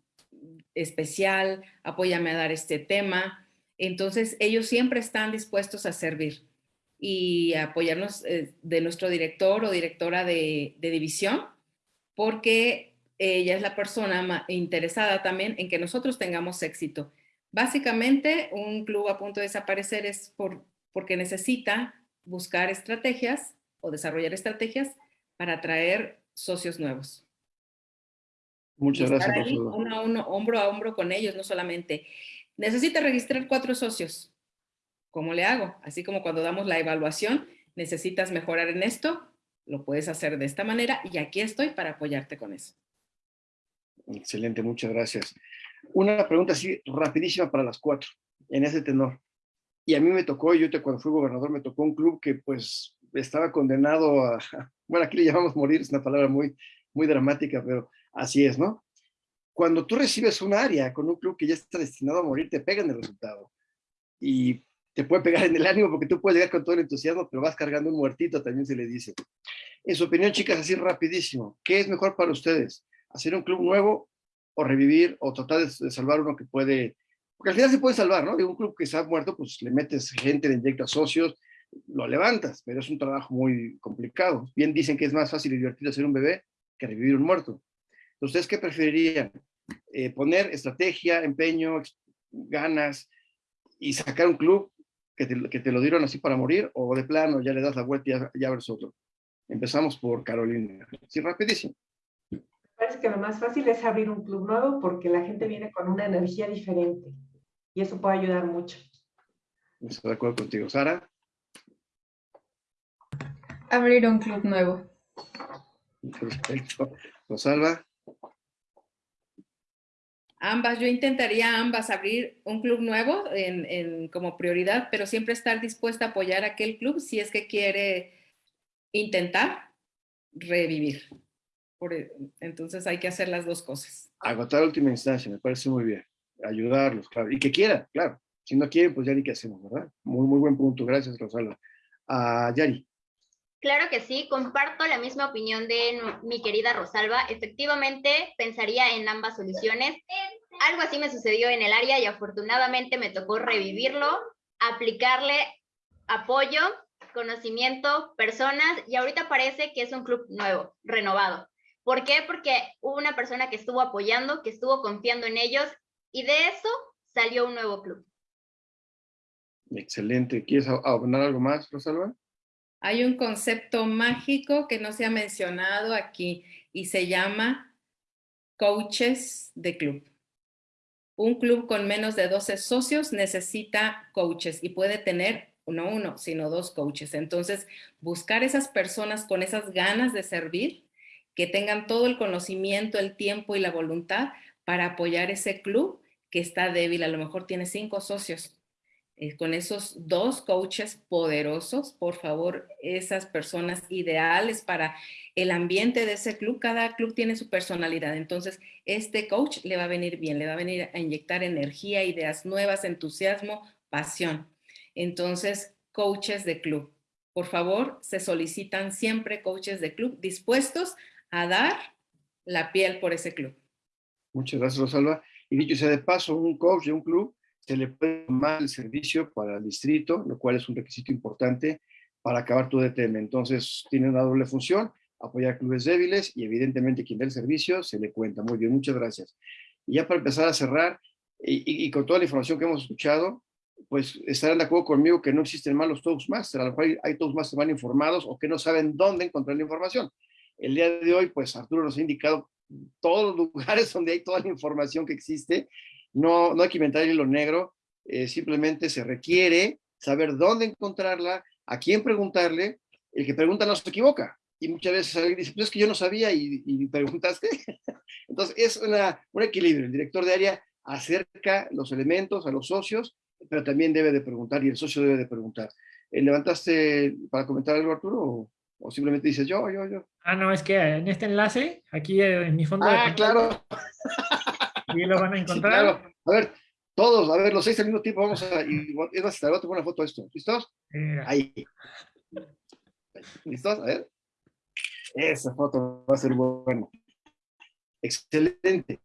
especial, apóyame a dar este tema, entonces ellos siempre están dispuestos a servir y apoyarnos eh, de nuestro director o directora de, de división, porque ella es la persona interesada también en que nosotros tengamos éxito. Básicamente, un club a punto de desaparecer es por, porque necesita buscar estrategias o desarrollar estrategias para atraer socios nuevos. Muchas gracias. Ahí uno a uno, hombro a hombro con ellos, no solamente. Necesita registrar cuatro socios. ¿Cómo le hago? Así como cuando damos la evaluación, necesitas mejorar en esto, lo puedes hacer de esta manera y aquí estoy para apoyarte con eso. Excelente, muchas gracias. Una pregunta así rapidísima para las cuatro, en ese tenor. Y a mí me tocó, yo te, cuando fui gobernador, me tocó un club que pues estaba condenado a, bueno, aquí le llamamos morir, es una palabra muy, muy dramática, pero así es, ¿no? Cuando tú recibes un área con un club que ya está destinado a morir, te pegan el resultado. Y te puede pegar en el ánimo porque tú puedes llegar con todo el entusiasmo, pero vas cargando un muertito, también se le dice. En su opinión, chicas, así rapidísimo, ¿qué es mejor para ustedes? ¿Hacer un club nuevo o revivir o tratar de, salvar uno que puede, porque al final se puede salvar, ¿no? De un club que ha muerto, pues le metes gente, le inyectas socios, lo levantas, pero es un trabajo muy complicado. Bien dicen que es más fácil y divertido hacer un bebé que revivir un muerto. ¿Ustedes qué preferirían? Eh, ¿Poner estrategia, empeño, ganas y sacar un club que te, que te, lo dieron así para morir o de plano ya le das la vuelta y ya, ya ves otro? Empezamos por Carolina. Sí, rapidísimo parece que lo más fácil es abrir un club nuevo porque la gente viene con una energía diferente y eso puede ayudar mucho. Estoy de acuerdo contigo. Sara. Abrir un club nuevo. Perfecto. Rosalba. Ambas, yo intentaría ambas abrir un club nuevo en, en, como prioridad, pero siempre estar dispuesta a apoyar a aquel club si es que quiere intentar revivir. E, entonces hay que hacer las dos cosas. Agotar última instancia, me parece muy bien. Ayudarlos, claro. Y que quieran, claro. Si no quieren, pues ya ni qué hacemos, ¿verdad? Muy, muy buen punto. Gracias, Rosalba. Uh, Yari. Claro que sí, comparto la misma opinión de mi querida Rosalba. Efectivamente, pensaría en ambas soluciones. Algo así me sucedió en el área y afortunadamente me tocó revivirlo, aplicarle apoyo, conocimiento, personas y ahorita parece que es un club nuevo, renovado. ¿Por qué? Porque hubo una persona que estuvo apoyando, que estuvo confiando en ellos y de eso salió un nuevo club. Excelente. ¿Quieres abonar algo más, Rosalba? Hay un concepto mágico que no se ha mencionado aquí y se llama coaches de club. Un club con menos de 12 socios necesita coaches y puede tener no uno, sino dos coaches. Entonces, buscar esas personas con esas ganas de servir que tengan todo el conocimiento, el tiempo y la voluntad para apoyar ese club que está débil. A lo mejor tiene cinco socios. Eh, con esos dos coaches poderosos, por favor, esas personas ideales para el ambiente de ese club. Cada club tiene su personalidad. Entonces, este coach le va a venir bien, le va a venir a inyectar energía, ideas nuevas, entusiasmo, pasión. Entonces, coaches de club. Por favor, se solicitan siempre coaches de club dispuestos a dar la piel por ese club. Muchas gracias, Rosalba. Y dicho sea de paso, un coach de un club se le puede tomar el servicio para el distrito, lo cual es un requisito importante para acabar tu DTM. Entonces, tiene una doble función, apoyar clubes débiles y evidentemente quien dé el servicio se le cuenta. Muy bien, muchas gracias. Y ya para empezar a cerrar, y, y con toda la información que hemos escuchado, pues estarán de acuerdo conmigo que no existen malos Toastmasters, a lo mejor hay, hay Toastmasters mal informados o que no saben dónde encontrar la información. El día de hoy, pues Arturo nos ha indicado todos los lugares donde hay toda la información que existe. No, no hay que inventar hilo negro, eh, simplemente se requiere saber dónde encontrarla, a quién preguntarle. El que pregunta no se equivoca. Y muchas veces alguien dice, pues es que yo no sabía y, y preguntaste. Entonces es una, un equilibrio. El director de área acerca los elementos a los socios, pero también debe de preguntar y el socio debe de preguntar. Eh, ¿Levantaste para comentar algo, Arturo? O? O simplemente dices yo, yo, yo. Ah, no, es que en este enlace, aquí en mi fondo ah, claro. Y lo van a encontrar. claro. A ver, todos, a ver, los seis al mismo tiempo, vamos a... Y, es más, te voy a tomar una foto de esto. ¿Listos? Ahí. ¿Listos? A ver. Esa foto va a ser buena. Excelente.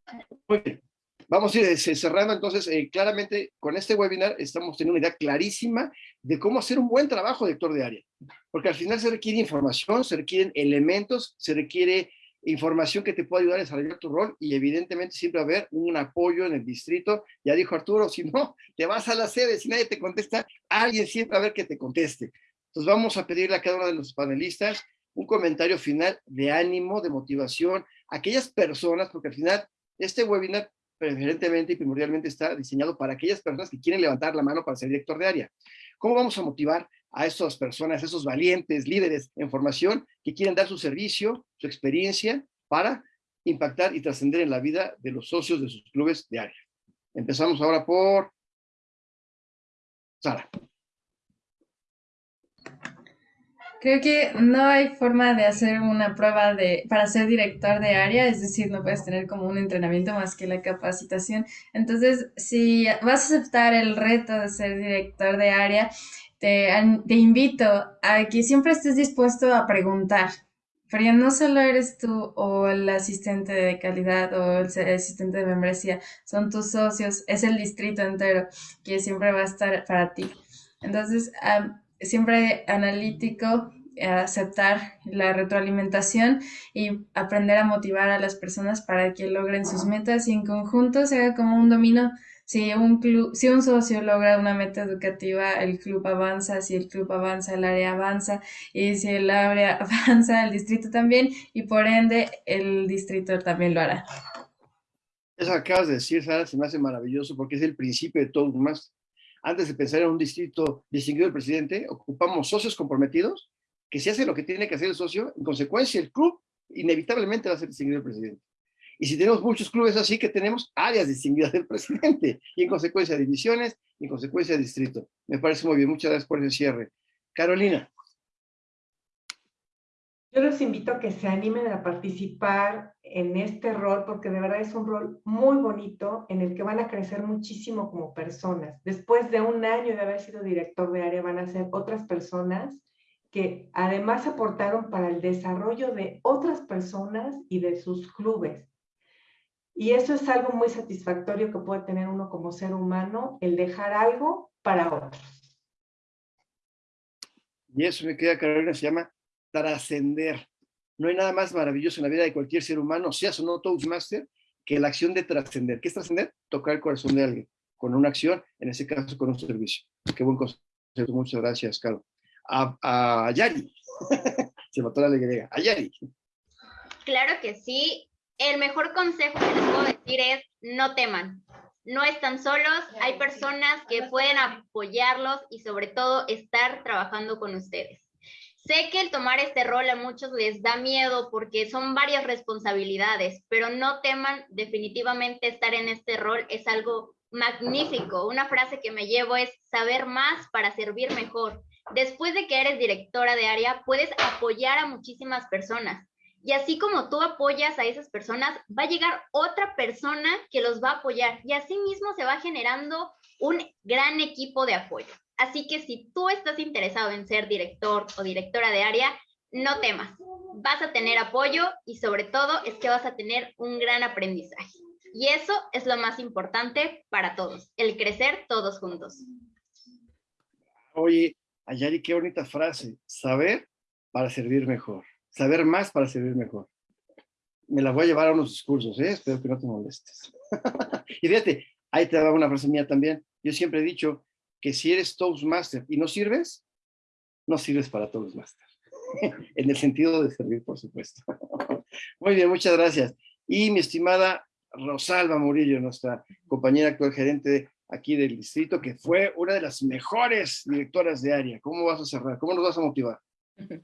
Muy bien. Vamos a ir eh, cerrando entonces, eh, claramente con este webinar estamos teniendo una idea clarísima de cómo hacer un buen trabajo de de área. Porque al final se requiere información, se requieren elementos, se requiere información que te pueda ayudar a desarrollar tu rol y evidentemente siempre va a haber un apoyo en el distrito. Ya dijo Arturo, si no, te vas a la sede, si nadie te contesta, alguien siempre va a ver que te conteste. Entonces vamos a pedirle a cada uno de los panelistas un comentario final de ánimo, de motivación, aquellas personas, porque al final este webinar preferentemente y primordialmente está diseñado para aquellas personas que quieren levantar la mano para ser director de área. ¿Cómo vamos a motivar a estas personas, a esos valientes líderes en formación que quieren dar su servicio, su experiencia para impactar y trascender en la vida de los socios de sus clubes de área. Empezamos ahora por Sara. Creo que no hay forma de hacer una prueba de, para ser director de área, es decir, no puedes tener como un entrenamiento más que la capacitación. Entonces, si vas a aceptar el reto de ser director de área, te, te invito a que siempre estés dispuesto a preguntar, pero no solo eres tú o el asistente de calidad o el asistente de membresía, son tus socios, es el distrito entero que siempre va a estar para ti. Entonces, siempre analítico, aceptar la retroalimentación y aprender a motivar a las personas para que logren sus metas y en conjunto se haga como un dominó si un, club, si un socio logra una meta educativa, el club avanza, si el club avanza, el área avanza, y si el área avanza, el distrito también, y por ende el distrito también lo hará. Eso acabas de decir, Sara, se me hace maravilloso porque es el principio de todo más. Antes de pensar en un distrito distinguido del presidente, ocupamos socios comprometidos que si hace lo que tiene que hacer el socio, en consecuencia el club inevitablemente va a ser distinguido del presidente. Y si tenemos muchos clubes así, que tenemos áreas distinguidas del presidente, y en consecuencia divisiones, y en consecuencia distrito. Me parece muy bien, muchas gracias por ese cierre. Carolina. Yo los invito a que se animen a participar en este rol, porque de verdad es un rol muy bonito en el que van a crecer muchísimo como personas. Después de un año de haber sido director de área, van a ser otras personas que además aportaron para el desarrollo de otras personas y de sus clubes. Y eso es algo muy satisfactorio que puede tener uno como ser humano, el dejar algo para otros. Y eso me queda, Carolina, se llama trascender. No hay nada más maravilloso en la vida de cualquier ser humano, seas o no Toastmaster, que la acción de trascender. ¿Qué es trascender? Tocar el corazón de alguien, con una acción, en ese caso con un servicio. Qué buen concepto. Muchas gracias, Carlos. A, a Yari. se mató la alegría. A Yari. Claro que sí el mejor consejo que les puedo decir es no teman. No están solos, hay personas que pueden apoyarlos y sobre todo estar trabajando con ustedes. Sé que el tomar este rol a muchos les da miedo porque son varias responsabilidades, pero no teman, definitivamente estar en este rol es algo magnífico. Una frase que me llevo es saber más para servir mejor. Después de que eres directora de área, puedes apoyar a muchísimas personas. Y así como tú apoyas a esas personas, va a llegar otra persona que los va a apoyar y así mismo se va generando un gran equipo de apoyo. Así que si tú estás interesado en ser director o directora de área, no temas, vas a tener apoyo y sobre todo es que vas a tener un gran aprendizaje. Y eso es lo más importante para todos, el crecer todos juntos. Oye, Ayari, qué bonita frase, saber para servir mejor saber más para servir mejor. Me la voy a llevar a unos discursos, ¿eh? espero que no te molestes. y fíjate, ahí te va una frase mía también. Yo siempre he dicho que si eres Toastmaster y no sirves, no sirves para Toastmaster. en el sentido de servir, por supuesto. Muy bien, muchas gracias. Y mi estimada Rosalba Murillo, nuestra compañera actual gerente aquí del distrito, que fue una de las mejores directoras de área. ¿Cómo vas a cerrar? ¿Cómo nos vas a motivar?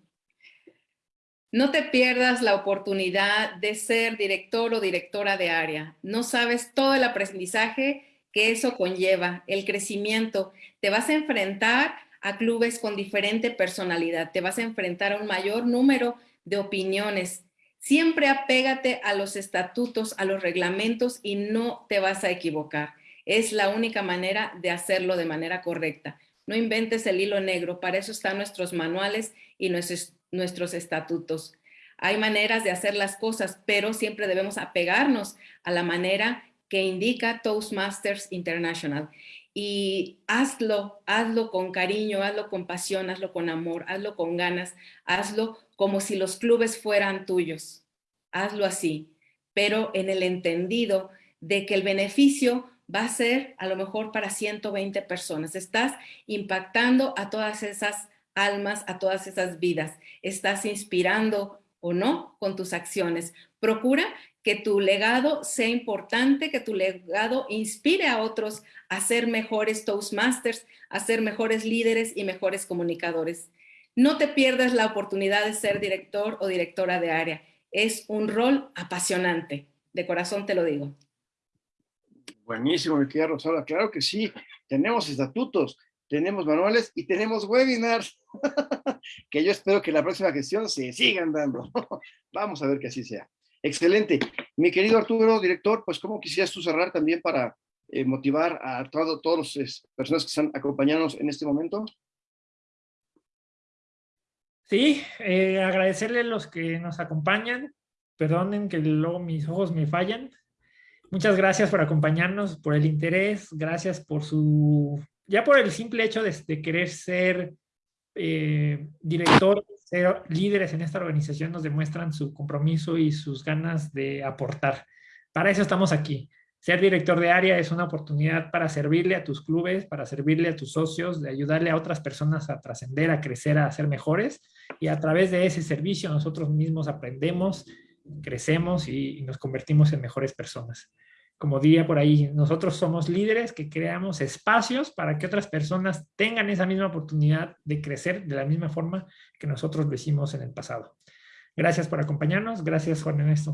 No te pierdas la oportunidad de ser director o directora de área. No sabes todo el aprendizaje que eso conlleva, el crecimiento. Te vas a enfrentar a clubes con diferente personalidad, te vas a enfrentar a un mayor número de opiniones. Siempre apégate a los estatutos, a los reglamentos y no te vas a equivocar. Es la única manera de hacerlo de manera correcta. No inventes el hilo negro, para eso están nuestros manuales y nuestros nuestros estatutos. Hay maneras de hacer las cosas, pero siempre debemos apegarnos a la manera que indica Toastmasters International. Y hazlo, hazlo con cariño, hazlo con pasión, hazlo con amor, hazlo con ganas, hazlo como si los clubes fueran tuyos. Hazlo así, pero en el entendido de que el beneficio va a ser a lo mejor para 120 personas. Estás impactando a todas esas almas, a todas esas vidas. Estás inspirando o no con tus acciones. Procura que tu legado sea importante, que tu legado inspire a otros a ser mejores Toastmasters, a ser mejores líderes y mejores comunicadores. No te pierdas la oportunidad de ser director o directora de área. es un rol apasionante. De corazón te lo digo. Buenísimo, mi querida Rosalba. Claro que sí. Tenemos estatutos, tenemos manuales y tenemos webinars. que yo espero que la próxima gestión se sigan dando. Vamos a ver que así sea. Excelente. Mi querido Arturo, director, pues ¿cómo quisieras tú cerrar también para eh, motivar a todo, todas las personas que están acompañándonos en este momento? Sí, eh, agradecerle a los que nos acompañan. Perdonen que luego mis ojos me fallan. Muchas gracias por acompañarnos, por el interés. Gracias por su... Ya por el simple hecho de, querer ser eh, director, ser líderes en esta organización, nos demuestran su compromiso y sus ganas de aportar. Para eso estamos aquí. Ser director de área es una oportunidad para servirle a tus clubes, para servirle a tus socios, de ayudarle a otras personas a trascender, a crecer, a ser mejores. Y a través de ese servicio nosotros mismos aprendemos, crecemos y, nos convertimos en mejores personas. Como diría por ahí, nosotros somos líderes que creamos espacios para que otras personas tengan esa misma oportunidad de crecer de la misma forma que nosotros lo hicimos en el pasado. Gracias por acompañarnos. Gracias, Juan Ernesto.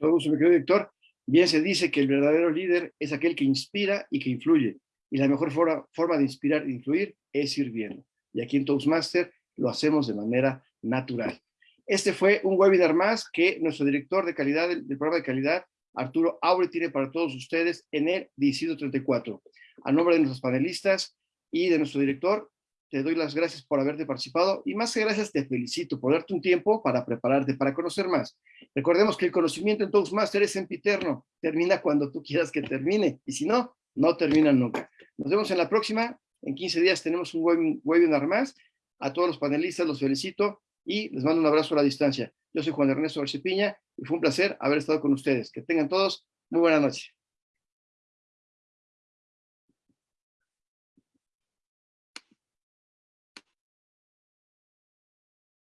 Todos, mi querido director. Bien se dice que el verdadero líder es aquel que inspira y que influye. Y la mejor forma, forma de inspirar e influir es sirviendo. Y aquí en Toastmaster lo hacemos de manera natural. Este fue un webinar más que nuestro director de calidad del, programa de calidad, Arturo Aure, tiene para todos ustedes en el 34. A nombre de nuestros panelistas y de nuestro director, te doy las gracias por haberte participado y más que gracias te felicito por darte un tiempo para prepararte, para conocer más. Recordemos que el conocimiento en Toastmaster es sempiterno, termina cuando tú quieras que termine y si no, no termina nunca. Nos vemos en la próxima, en 15 días tenemos un webinar más. A todos los panelistas los felicito y les mando un abrazo a la distancia. Yo soy Juan Ernesto García y fue un placer haber estado con ustedes. Que tengan todos muy buena noche.